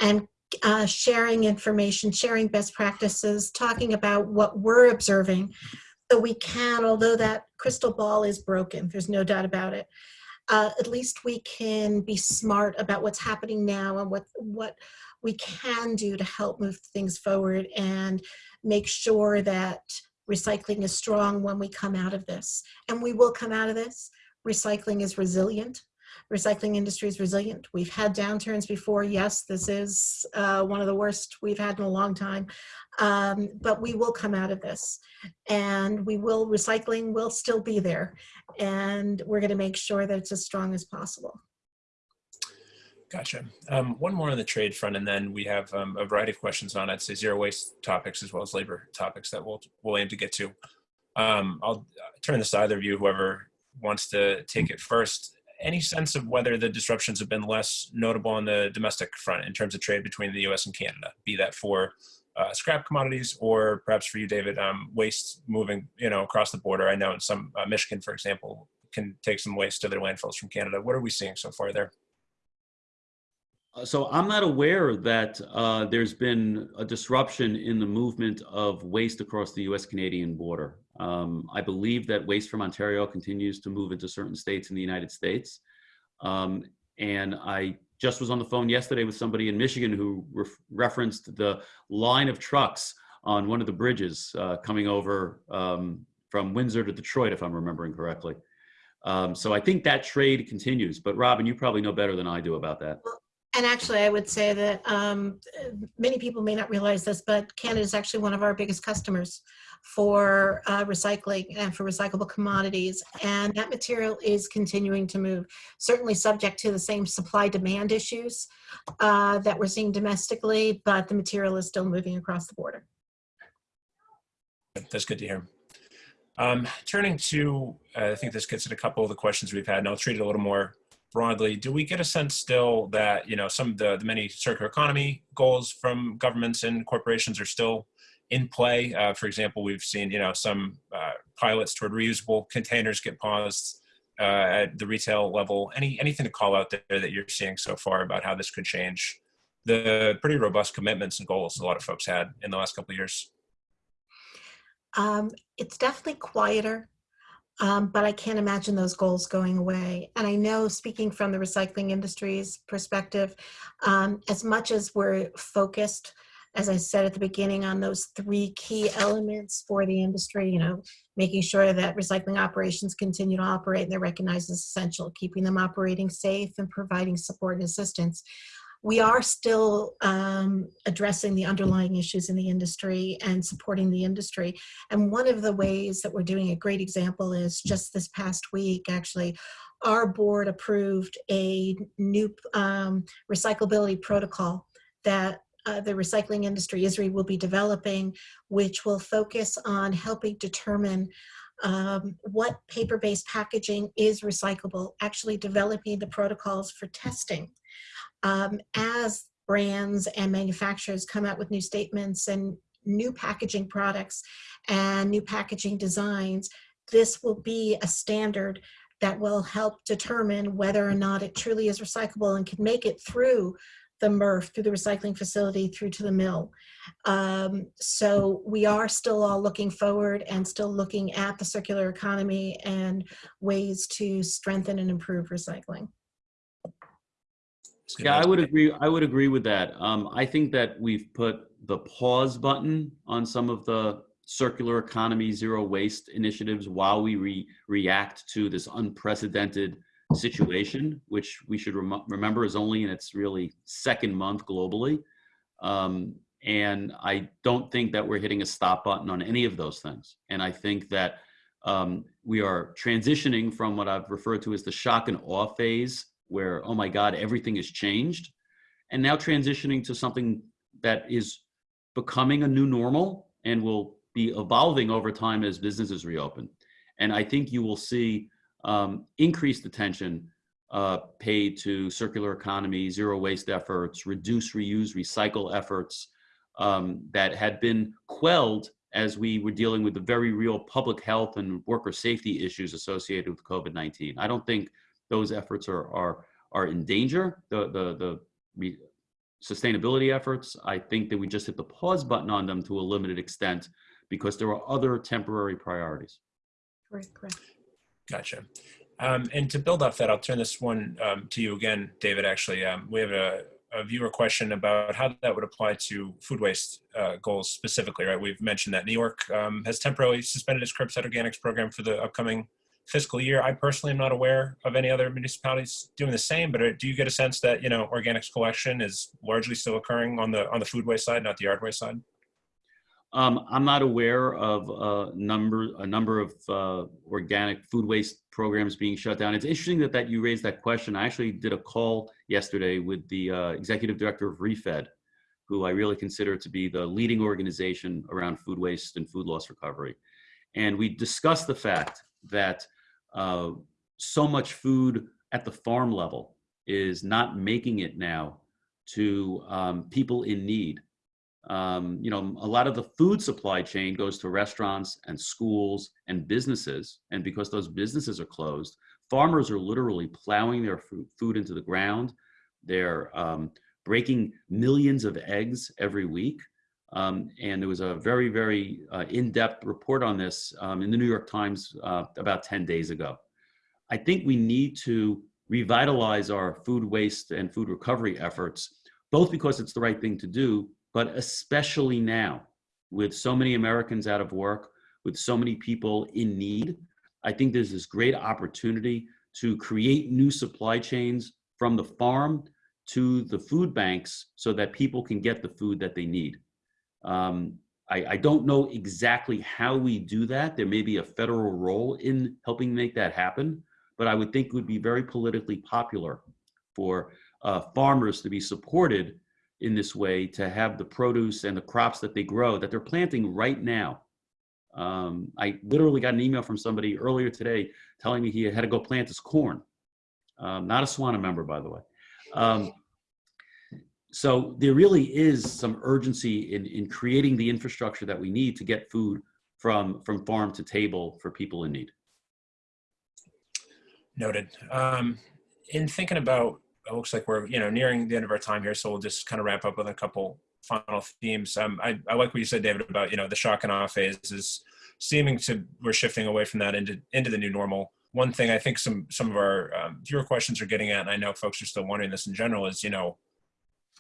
and uh, sharing information sharing best practices talking about what we're observing. So we can although that crystal ball is broken there's no doubt about it uh, at least we can be smart about what's happening now and what what we can do to help move things forward and make sure that recycling is strong when we come out of this. And we will come out of this. Recycling is resilient. Recycling industry is resilient. We've had downturns before. Yes, this is uh, one of the worst we've had in a long time. Um, but we will come out of this and we will, recycling will still be there. And we're gonna make sure that it's as strong as possible. Gotcha. Um, one more on the trade front, and then we have um, a variety of questions on, I'd say, zero waste topics as well as labor topics that we'll, we'll aim to get to. Um, I'll turn this to either of you, whoever wants to take it first. Any sense of whether the disruptions have been less notable on the domestic front in terms of trade between the US and Canada, be that for uh, scrap commodities or perhaps for you, David, um, waste moving you know, across the border? I know in some, uh, Michigan, for example, can take some waste to their landfills from Canada. What are we seeing so far there? Uh, So I'm not aware that uh, there's been a disruption in the movement of waste across the US-Canadian border. Um, I believe that waste from Ontario continues to move into certain states in the United States. Um, and I just was on the phone yesterday with somebody in Michigan who ref referenced the line of trucks on one of the bridges uh, coming over um, from Windsor to Detroit, if I'm remembering correctly. Um, so I think that trade continues. But Robin, you probably know better than I do about that. And actually, I would say that um, many people may not realize this, but Canada is actually one of our biggest customers for uh, recycling and for recyclable commodities. And that material is continuing to move, certainly subject to the same supply demand issues uh, that we're seeing domestically, but the material is still moving across the border. That's good to hear. Um, turning to, uh, I think this gets at a couple of the questions we've had, and I'll treat it a little more broadly. Do we get a sense still that you know some of the, the many circular economy goals from governments and corporations are still in play? Uh, for example, we've seen you know some uh, pilots toward reusable containers get paused uh, at the retail level. Any anything to call out there that you're seeing so far about how this could change the pretty robust commitments and goals a lot of folks had in the last couple of years? Um, it's definitely quieter, um, but I can't imagine those goals going away. And I know, speaking from the recycling industry's perspective, um, as much as we're focused, as I said at the beginning, on those three key elements for the industry, you know, making sure that recycling operations continue to operate and they're recognized as essential, keeping them operating safe and providing support and assistance we are still um, addressing the underlying issues in the industry and supporting the industry. And one of the ways that we're doing a great example is just this past week, actually, our board approved a new um, recyclability protocol that uh, the recycling industry, ISRI, will be developing, which will focus on helping determine um, what paper-based packaging is recyclable, actually developing the protocols for testing um, as brands and manufacturers come out with new statements and new packaging products and new packaging designs, this will be a standard that will help determine whether or not it truly is recyclable and can make it through the MRF, through the recycling facility, through to the mill. Um, so we are still all looking forward and still looking at the circular economy and ways to strengthen and improve recycling. Yeah, I would agree. I would agree with that. Um, I think that we've put the pause button on some of the circular economy, zero waste initiatives while we re react to this unprecedented situation, which we should rem remember is only in its really second month globally. Um, and I don't think that we're hitting a stop button on any of those things. And I think that um, we are transitioning from what I've referred to as the shock and awe phase where, oh my God, everything has changed. And now transitioning to something that is becoming a new normal and will be evolving over time as businesses reopen. And I think you will see um, increased attention uh, paid to circular economy, zero waste efforts, reduce, reuse, recycle efforts um, that had been quelled as we were dealing with the very real public health and worker safety issues associated with COVID-19. I don't think those efforts are are are in danger. The the the sustainability efforts. I think that we just hit the pause button on them to a limited extent because there are other temporary priorities. Correct, correct. Gotcha. Um, and to build off that, I'll turn this one um, to you again, David. Actually, um, we have a, a, viewer question about how that would apply to food waste uh, goals specifically. Right? We've mentioned that New York um, has temporarily suspended its curbside organics program for the upcoming fiscal year. I personally am not aware of any other municipalities doing the same. But uh, do you get a sense that you know organics collection is largely still occurring on the on the food waste side, not the yard waste side? Um, I'm not aware of a number a number of uh, organic food waste programs being shut down. It's interesting that that you raised that question. I actually did a call yesterday with the uh, executive director of Refed, who I really consider to be the leading organization around food waste and food loss recovery, and we discussed the fact that uh, so much food at the farm level is not making it now to um, people in need um, you know, a lot of the food supply chain goes to restaurants and schools and businesses. And because those businesses are closed, farmers are literally plowing their food into the ground. They're um, breaking millions of eggs every week. Um, and there was a very, very uh, in-depth report on this um, in the New York Times uh, about 10 days ago. I think we need to revitalize our food waste and food recovery efforts, both because it's the right thing to do, but especially now with so many Americans out of work, with so many people in need, I think there's this great opportunity to create new supply chains from the farm to the food banks so that people can get the food that they need. Um, I, I, don't know exactly how we do that. There may be a federal role in helping make that happen, but I would think it would be very politically popular for uh, farmers to be supported in this way to have the produce and the crops that they grow that they're planting right now. Um, I literally got an email from somebody earlier today telling me he had to go plant his corn. Um, not a SWANA member, by the way. Um, so there really is some urgency in, in creating the infrastructure that we need to get food from, from farm to table for people in need. Noted. Um, in thinking about it looks like we're you know nearing the end of our time here, so we'll just kind of wrap up with a couple final themes. Um, I, I like what you said, David, about you know the shock and awe phase is seeming to we're shifting away from that into into the new normal. One thing I think some some of our um, viewer questions are getting at, and I know folks are still wondering this in general, is you know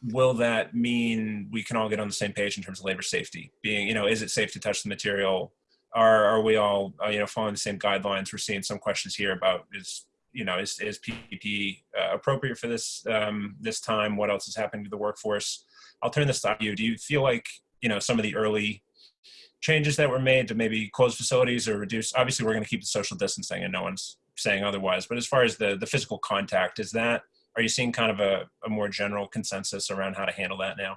will that mean we can all get on the same page in terms of labor safety? Being you know is it safe to touch the material? Are are we all uh, you know following the same guidelines? We're seeing some questions here about is you know, is, is PPE uh, appropriate for this um, this time? What else is happening to the workforce? I'll turn this to you. Do you feel like, you know, some of the early changes that were made to maybe close facilities or reduce, obviously we're going to keep the social distancing and no one's saying otherwise, but as far as the, the physical contact, is that, are you seeing kind of a, a more general consensus around how to handle that now?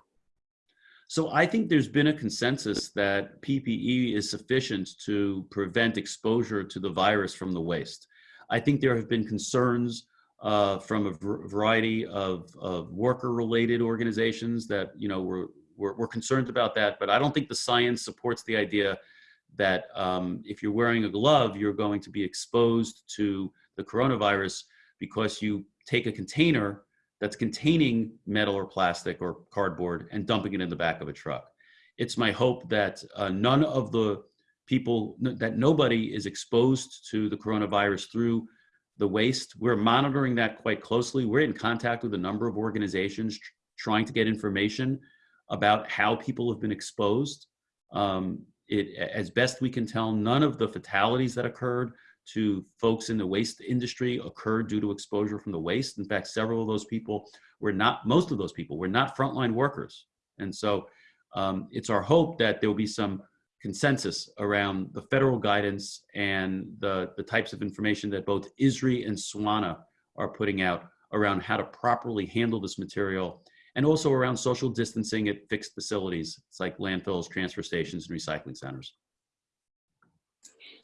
So I think there's been a consensus that PPE is sufficient to prevent exposure to the virus from the waste. I think there have been concerns uh, from a variety of, of worker-related organizations that you know were, were, were concerned about that, but I don't think the science supports the idea that um, if you're wearing a glove, you're going to be exposed to the coronavirus because you take a container that's containing metal or plastic or cardboard and dumping it in the back of a truck. It's my hope that uh, none of the people that nobody is exposed to the coronavirus through the waste. We're monitoring that quite closely. We're in contact with a number of organizations trying to get information about how people have been exposed. Um, it, as best we can tell, none of the fatalities that occurred to folks in the waste industry occurred due to exposure from the waste. In fact, several of those people were not, most of those people were not frontline workers. And so um, it's our hope that there will be some consensus around the federal guidance and the, the types of information that both ISRI and SWANA are putting out around how to properly handle this material and also around social distancing at fixed facilities. It's like landfills, transfer stations, and recycling centers.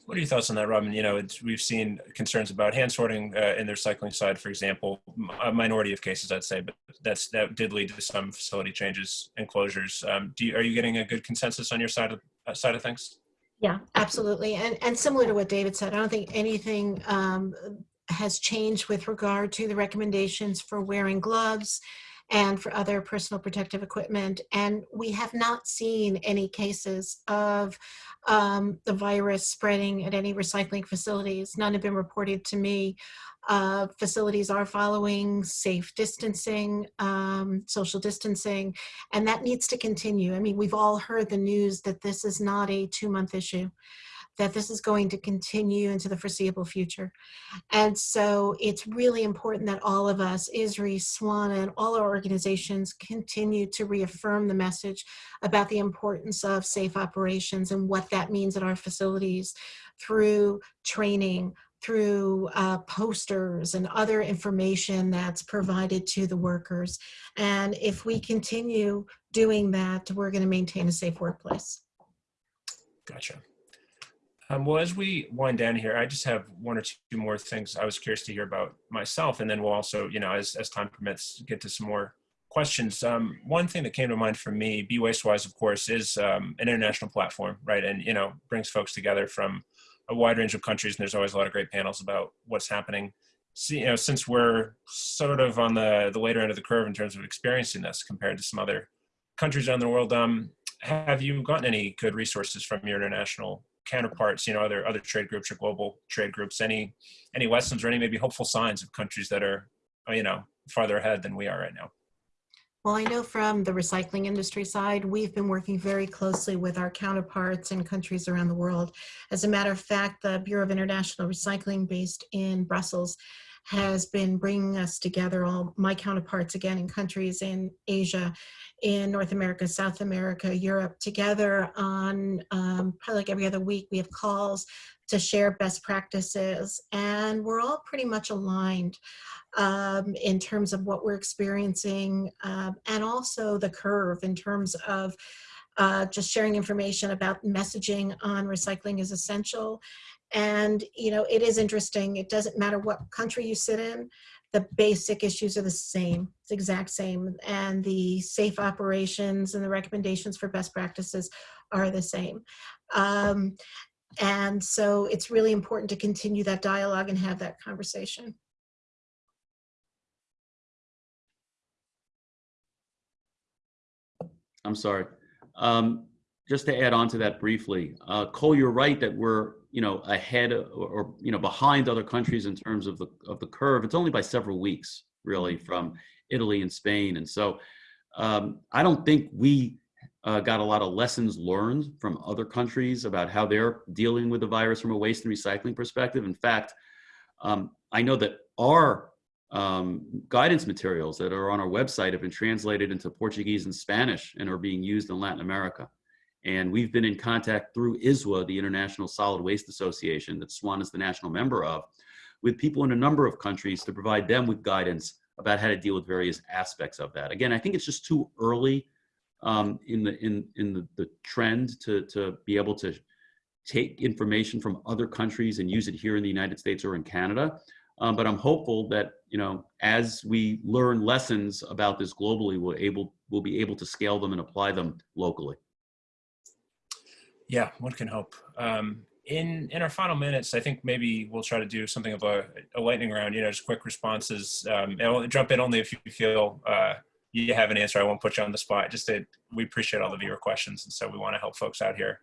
What are your thoughts on that, Robin? You know, we've seen concerns about hand sorting uh, in the recycling side, for example, a minority of cases, I'd say, but that's that did lead to some facility changes and closures. Um, do you, are you getting a good consensus on your side of uh, side of things? Yeah, absolutely. And, and similar to what David said, I don't think anything um, has changed with regard to the recommendations for wearing gloves and for other personal protective equipment. And we have not seen any cases of um, the virus spreading at any recycling facilities. None have been reported to me. Uh, facilities are following safe distancing, um, social distancing, and that needs to continue. I mean, we've all heard the news that this is not a two month issue that this is going to continue into the foreseeable future. And so it's really important that all of us, ISRI, SWANA, and all our organizations continue to reaffirm the message about the importance of safe operations and what that means at our facilities through training, through uh, posters and other information that's provided to the workers. And if we continue doing that, we're gonna maintain a safe workplace. Gotcha. Um, well, as we wind down here, I just have one or two more things I was curious to hear about myself, and then we'll also, you know, as, as time permits, get to some more questions. Um, one thing that came to mind for me, Be Wastewise, of course, is um, an international platform, right? And, you know, brings folks together from a wide range of countries, and there's always a lot of great panels about what's happening. See, you know, since we're sort of on the, the later end of the curve in terms of experiencing this compared to some other countries around the world, um, have you gotten any good resources from your international counterparts, you know, other other trade groups or global trade groups? Any any lessons or any maybe hopeful signs of countries that are, you know, farther ahead than we are right now? Well, I know from the recycling industry side, we've been working very closely with our counterparts in countries around the world. As a matter of fact, the Bureau of International Recycling based in Brussels has been bringing us together, all my counterparts again in countries in Asia, in North America, South America, Europe, together on um, probably like every other week. We have calls to share best practices, and we're all pretty much aligned um, in terms of what we're experiencing um, and also the curve in terms of uh, just sharing information about messaging on recycling is essential and, you know, it is interesting. It doesn't matter what country you sit in, the basic issues are the same, it's exact same. And the safe operations and the recommendations for best practices are the same. Um, and so it's really important to continue that dialogue and have that conversation. I'm sorry. Um, just to add on to that briefly, uh, Cole, you're right that we're you know ahead or, or, you know behind other countries in terms of the of the curve. It's only by several weeks really from Italy and Spain, and so um, I don't think we uh, got a lot of lessons learned from other countries about how they're dealing with the virus from a waste and recycling perspective. In fact, um, I know that our um, guidance materials that are on our website have been translated into Portuguese and Spanish and are being used in Latin America. And we've been in contact through ISWA, the International Solid Waste Association that SWAN is the national member of, with people in a number of countries to provide them with guidance about how to deal with various aspects of that. Again, I think it's just too early um, in the in in the, the trend to to be able to take information from other countries and use it here in the United States or in Canada. Um, but I'm hopeful that you know as we learn lessons about this globally, we'll able we'll be able to scale them and apply them locally. Yeah, one can hope. Um, in in our final minutes, I think maybe we'll try to do something of a, a lightning round. You know, just quick responses. Um, I'll jump in only if you feel uh, you have an answer. I won't put you on the spot. Just that we appreciate all the viewer questions, and so we want to help folks out here.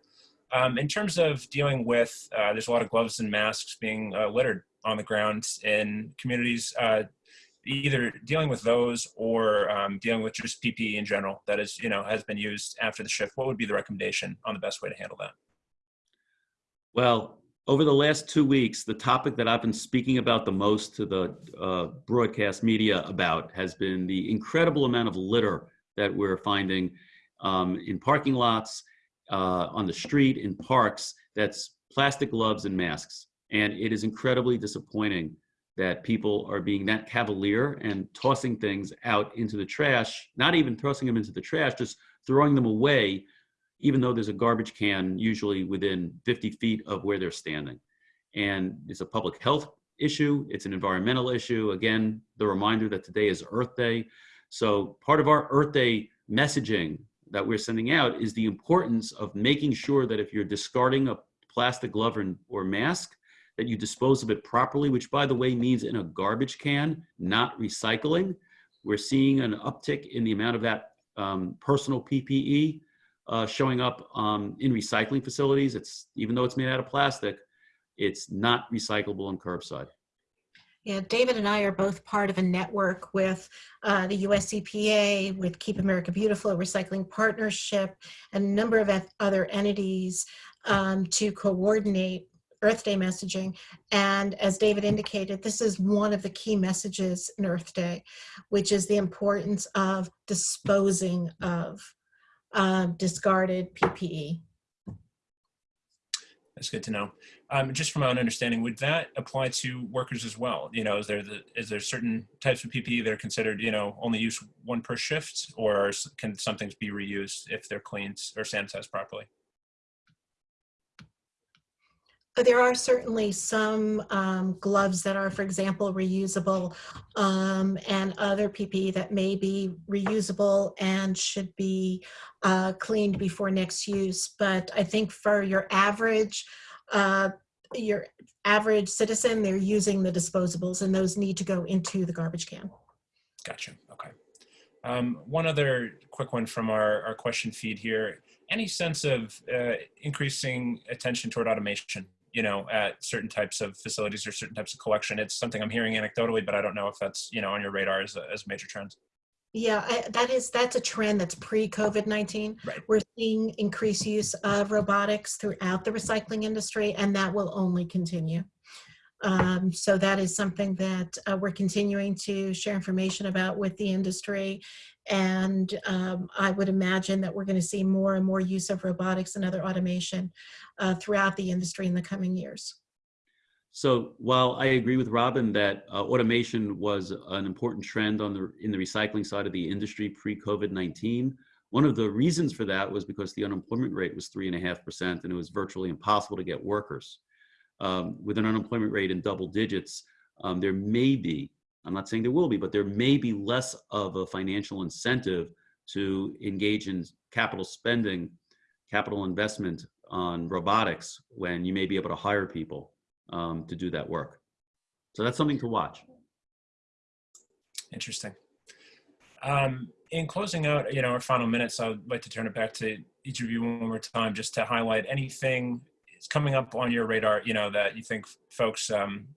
Um, in terms of dealing with, uh, there's a lot of gloves and masks being uh, littered on the ground in communities. Either dealing with those or um, dealing with just PPE in general that is, you know, has been used after the shift, what would be the recommendation on the best way to handle that? Well, over the last two weeks, the topic that I've been speaking about the most to the uh, broadcast media about has been the incredible amount of litter that we're finding um, in parking lots, uh, on the street, in parks, that's plastic gloves and masks. And it is incredibly disappointing that people are being that cavalier and tossing things out into the trash, not even tossing them into the trash, just throwing them away, even though there's a garbage can usually within 50 feet of where they're standing. And it's a public health issue, it's an environmental issue. Again, the reminder that today is Earth Day. So part of our Earth Day messaging that we're sending out is the importance of making sure that if you're discarding a plastic glove or, or mask, that you dispose of it properly, which by the way means in a garbage can, not recycling. We're seeing an uptick in the amount of that um, personal PPE uh, showing up um, in recycling facilities. It's even though it's made out of plastic, it's not recyclable and curbside. Yeah, David and I are both part of a network with uh, the US EPA, with Keep America Beautiful, a recycling partnership, and a number of other entities um, to coordinate Earth Day messaging. And as David indicated, this is one of the key messages in Earth Day, which is the importance of disposing of uh, discarded. PPE. That's good to know. Um, just from my own understanding, would that apply to workers as well? You know, is there the, is there certain types of PPE that are considered, you know, only use one per shift, or can some things be reused if they're cleaned or sanitized properly? There are certainly some um, gloves that are, for example, reusable um, and other PPE that may be reusable and should be uh, cleaned before next use. But I think for your average, uh, your average citizen, they're using the disposables and those need to go into the garbage can. Gotcha. Okay. Um, one other quick one from our, our question feed here. Any sense of uh, increasing attention toward automation, you know, at certain types of facilities or certain types of collection? It's something I'm hearing anecdotally, but I don't know if that's, you know, on your radar as a, as a major trend. Yeah, I, that is that's a trend that's pre-COVID-19. Right. We're seeing increased use of robotics throughout the recycling industry, and that will only continue. Um, so that is something that uh, we're continuing to share information about with the industry. And um, I would imagine that we're going to see more and more use of robotics and other automation uh, throughout the industry in the coming years. So while I agree with Robin that uh, automation was an important trend on the in the recycling side of the industry pre-COVID-19, one of the reasons for that was because the unemployment rate was three and a half percent, and it was virtually impossible to get workers. Um, with an unemployment rate in double digits, um, there may be, I'm not saying there will be, but there may be less of a financial incentive to engage in capital spending, capital investment on robotics when you may be able to hire people um, to do that work. So that's something to watch. Interesting. Um, in closing out, you know, our final minutes, I'd like to turn it back to each of you one more time, just to highlight anything coming up on your radar, you know, that you think folks um,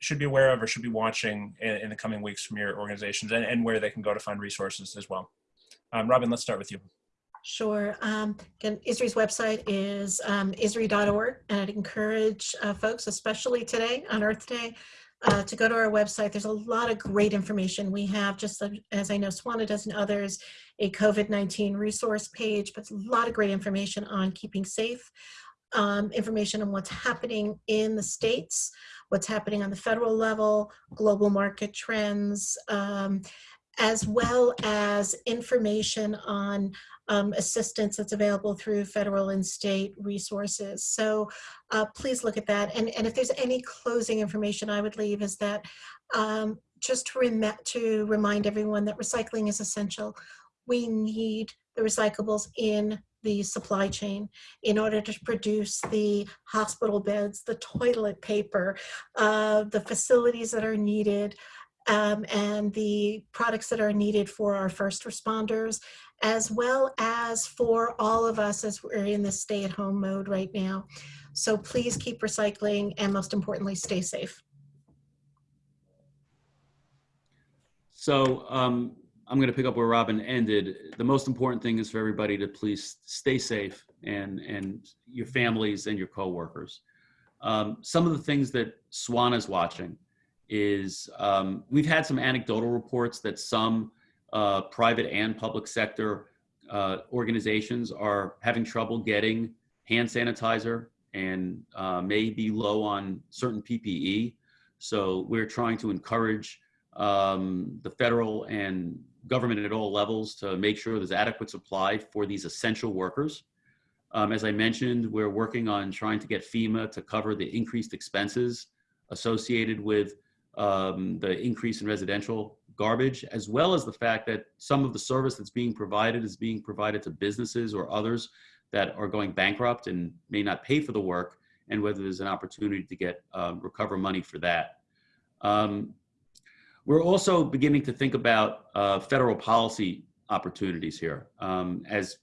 should be aware of or should be watching in, in the coming weeks from your organizations, and, and where they can go to find resources as well. Um, Robin, let's start with you. Sure. Um, again, ISRI's website is um, ISRI.org, and I'd encourage uh, folks, especially today on Earth Day, uh, to go to our website. There's a lot of great information. We have, just as I know Swana does and others, a COVID-19 resource page, but a lot of great information on keeping safe, um, information on what's happening in the states, what's happening on the federal level, global market trends, um, as well as information on um, assistance that's available through federal and state resources. So uh, please look at that. And, and if there's any closing information I would leave is that um, just to, rem to remind everyone that recycling is essential. We need the recyclables in the supply chain in order to produce the hospital beds, the toilet paper, uh, the facilities that are needed, um, and the products that are needed for our first responders, as well as for all of us as we're in this stay at home mode right now. So please keep recycling and most importantly, stay safe. So um, I'm going to pick up where Robin ended. The most important thing is for everybody to please stay safe and, and your families and your coworkers. Um, some of the things that Swan is watching is um, we've had some anecdotal reports that some uh, private and public sector uh, organizations are having trouble getting hand sanitizer and uh, may be low on certain PPE. So we're trying to encourage um, the federal and government at all levels to make sure there's adequate supply for these essential workers. Um, as I mentioned, we're working on trying to get FEMA to cover the increased expenses associated with um, the increase in residential garbage, as well as the fact that some of the service that's being provided is being provided to businesses or others that are going bankrupt and may not pay for the work, and whether there's an opportunity to get um, recover money for that. Um, We're also beginning to think about uh, federal policy opportunities here. Um, as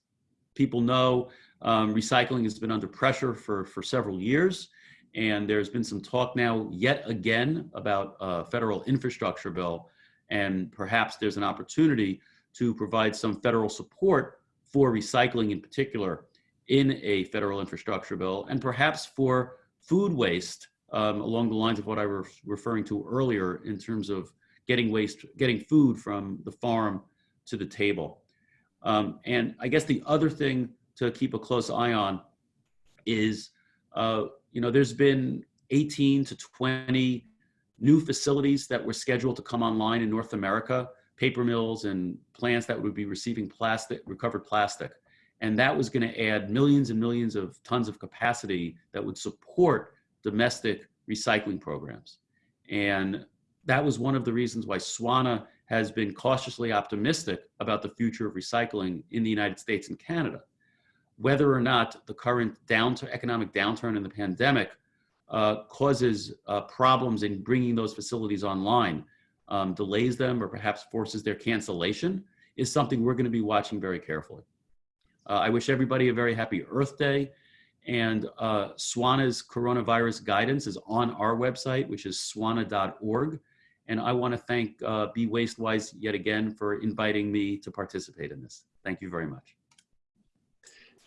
people know, um, recycling has been under pressure for, for several years, and there's been some talk now yet again about a federal infrastructure bill, and perhaps there's an opportunity to provide some federal support for recycling in particular in a federal infrastructure bill, and perhaps for food waste um, along the lines of what I was referring to earlier in terms of getting waste, getting food from the farm to the table. Um, and I guess the other thing to keep a close eye on is, uh, you know, there's been 18 to 20 new facilities that were scheduled to come online in North America, paper mills and plants that would be receiving plastic, recovered plastic. And that was going to add millions and millions of tons of capacity that would support domestic recycling programs. And that was one of the reasons why SWANA has been cautiously optimistic about the future of recycling in the United States and Canada. Whether or not the current economic downturn in the pandemic uh, causes uh, problems in bringing those facilities online, um, delays them, or perhaps forces their cancellation, is something we're going to be watching very carefully. Uh, I wish everybody a very happy Earth Day. And uh, SWANA's coronavirus guidance is on our website, which is swana.org. And I want to thank uh, Be Wastewise yet again for inviting me to participate in this. Thank you very much.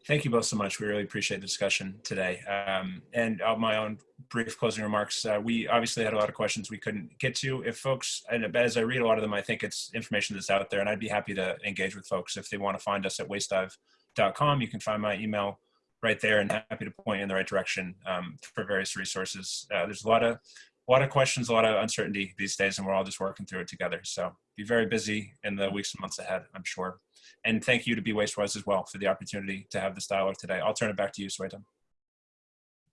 Thank you both so much. We really appreciate the discussion today. Um, and uh, my own brief closing remarks. Uh, we obviously had a lot of questions we couldn't get to. If folks, and as I read a lot of them, I think it's information that's out there, and I'd be happy to engage with folks if they want to find us at wastedive.com. You can find my email right there and happy to point you in the right direction um, for various resources. Uh, there's a lot of a lot of questions, a lot of uncertainty these days, and we're all just working through it together. So be very busy in the weeks and months ahead, I'm sure. And thank you to Be Wastewise as well for the opportunity to have this dialogue today. I'll turn it back to you, Sweta.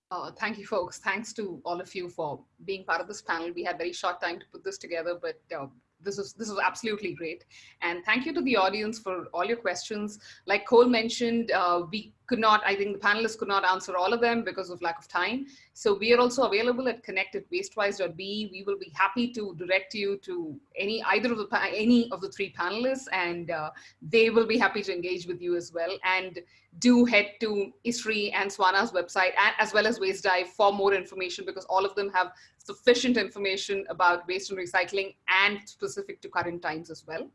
Uh, thank you, folks. Thanks to all of you for being part of this panel. We had very short time to put this together, but uh, this is this is absolutely great. And thank you to the audience for all your questions. Like Cole mentioned, uh, we could not, I think the panelists could not answer all of them because of lack of time. So we are also available at connect at wastewise.be. We will be happy to direct you to any either of the any of the three panelists, and uh, they will be happy to engage with you as well. And do head to ISRI and SWANA's website, as well as Waste Dive for more information because all of them have sufficient information about waste and recycling and specific to current times as well.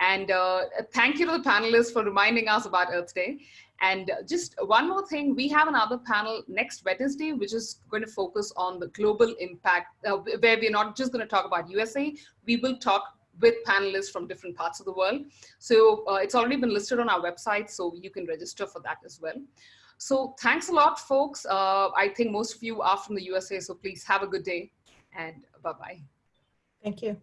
And uh, thank you to the panelists for reminding us about Earth Day. And just one more thing, we have another panel next Wednesday, which is going to focus on the global impact, uh, where we're not just going to talk about USA, we will talk with panelists from different parts of the world. So uh, it's already been listed on our website, so you can register for that as well. So thanks a lot, folks. Uh, I think most of you are from the USA, so please have a good day and bye-bye. Thank you.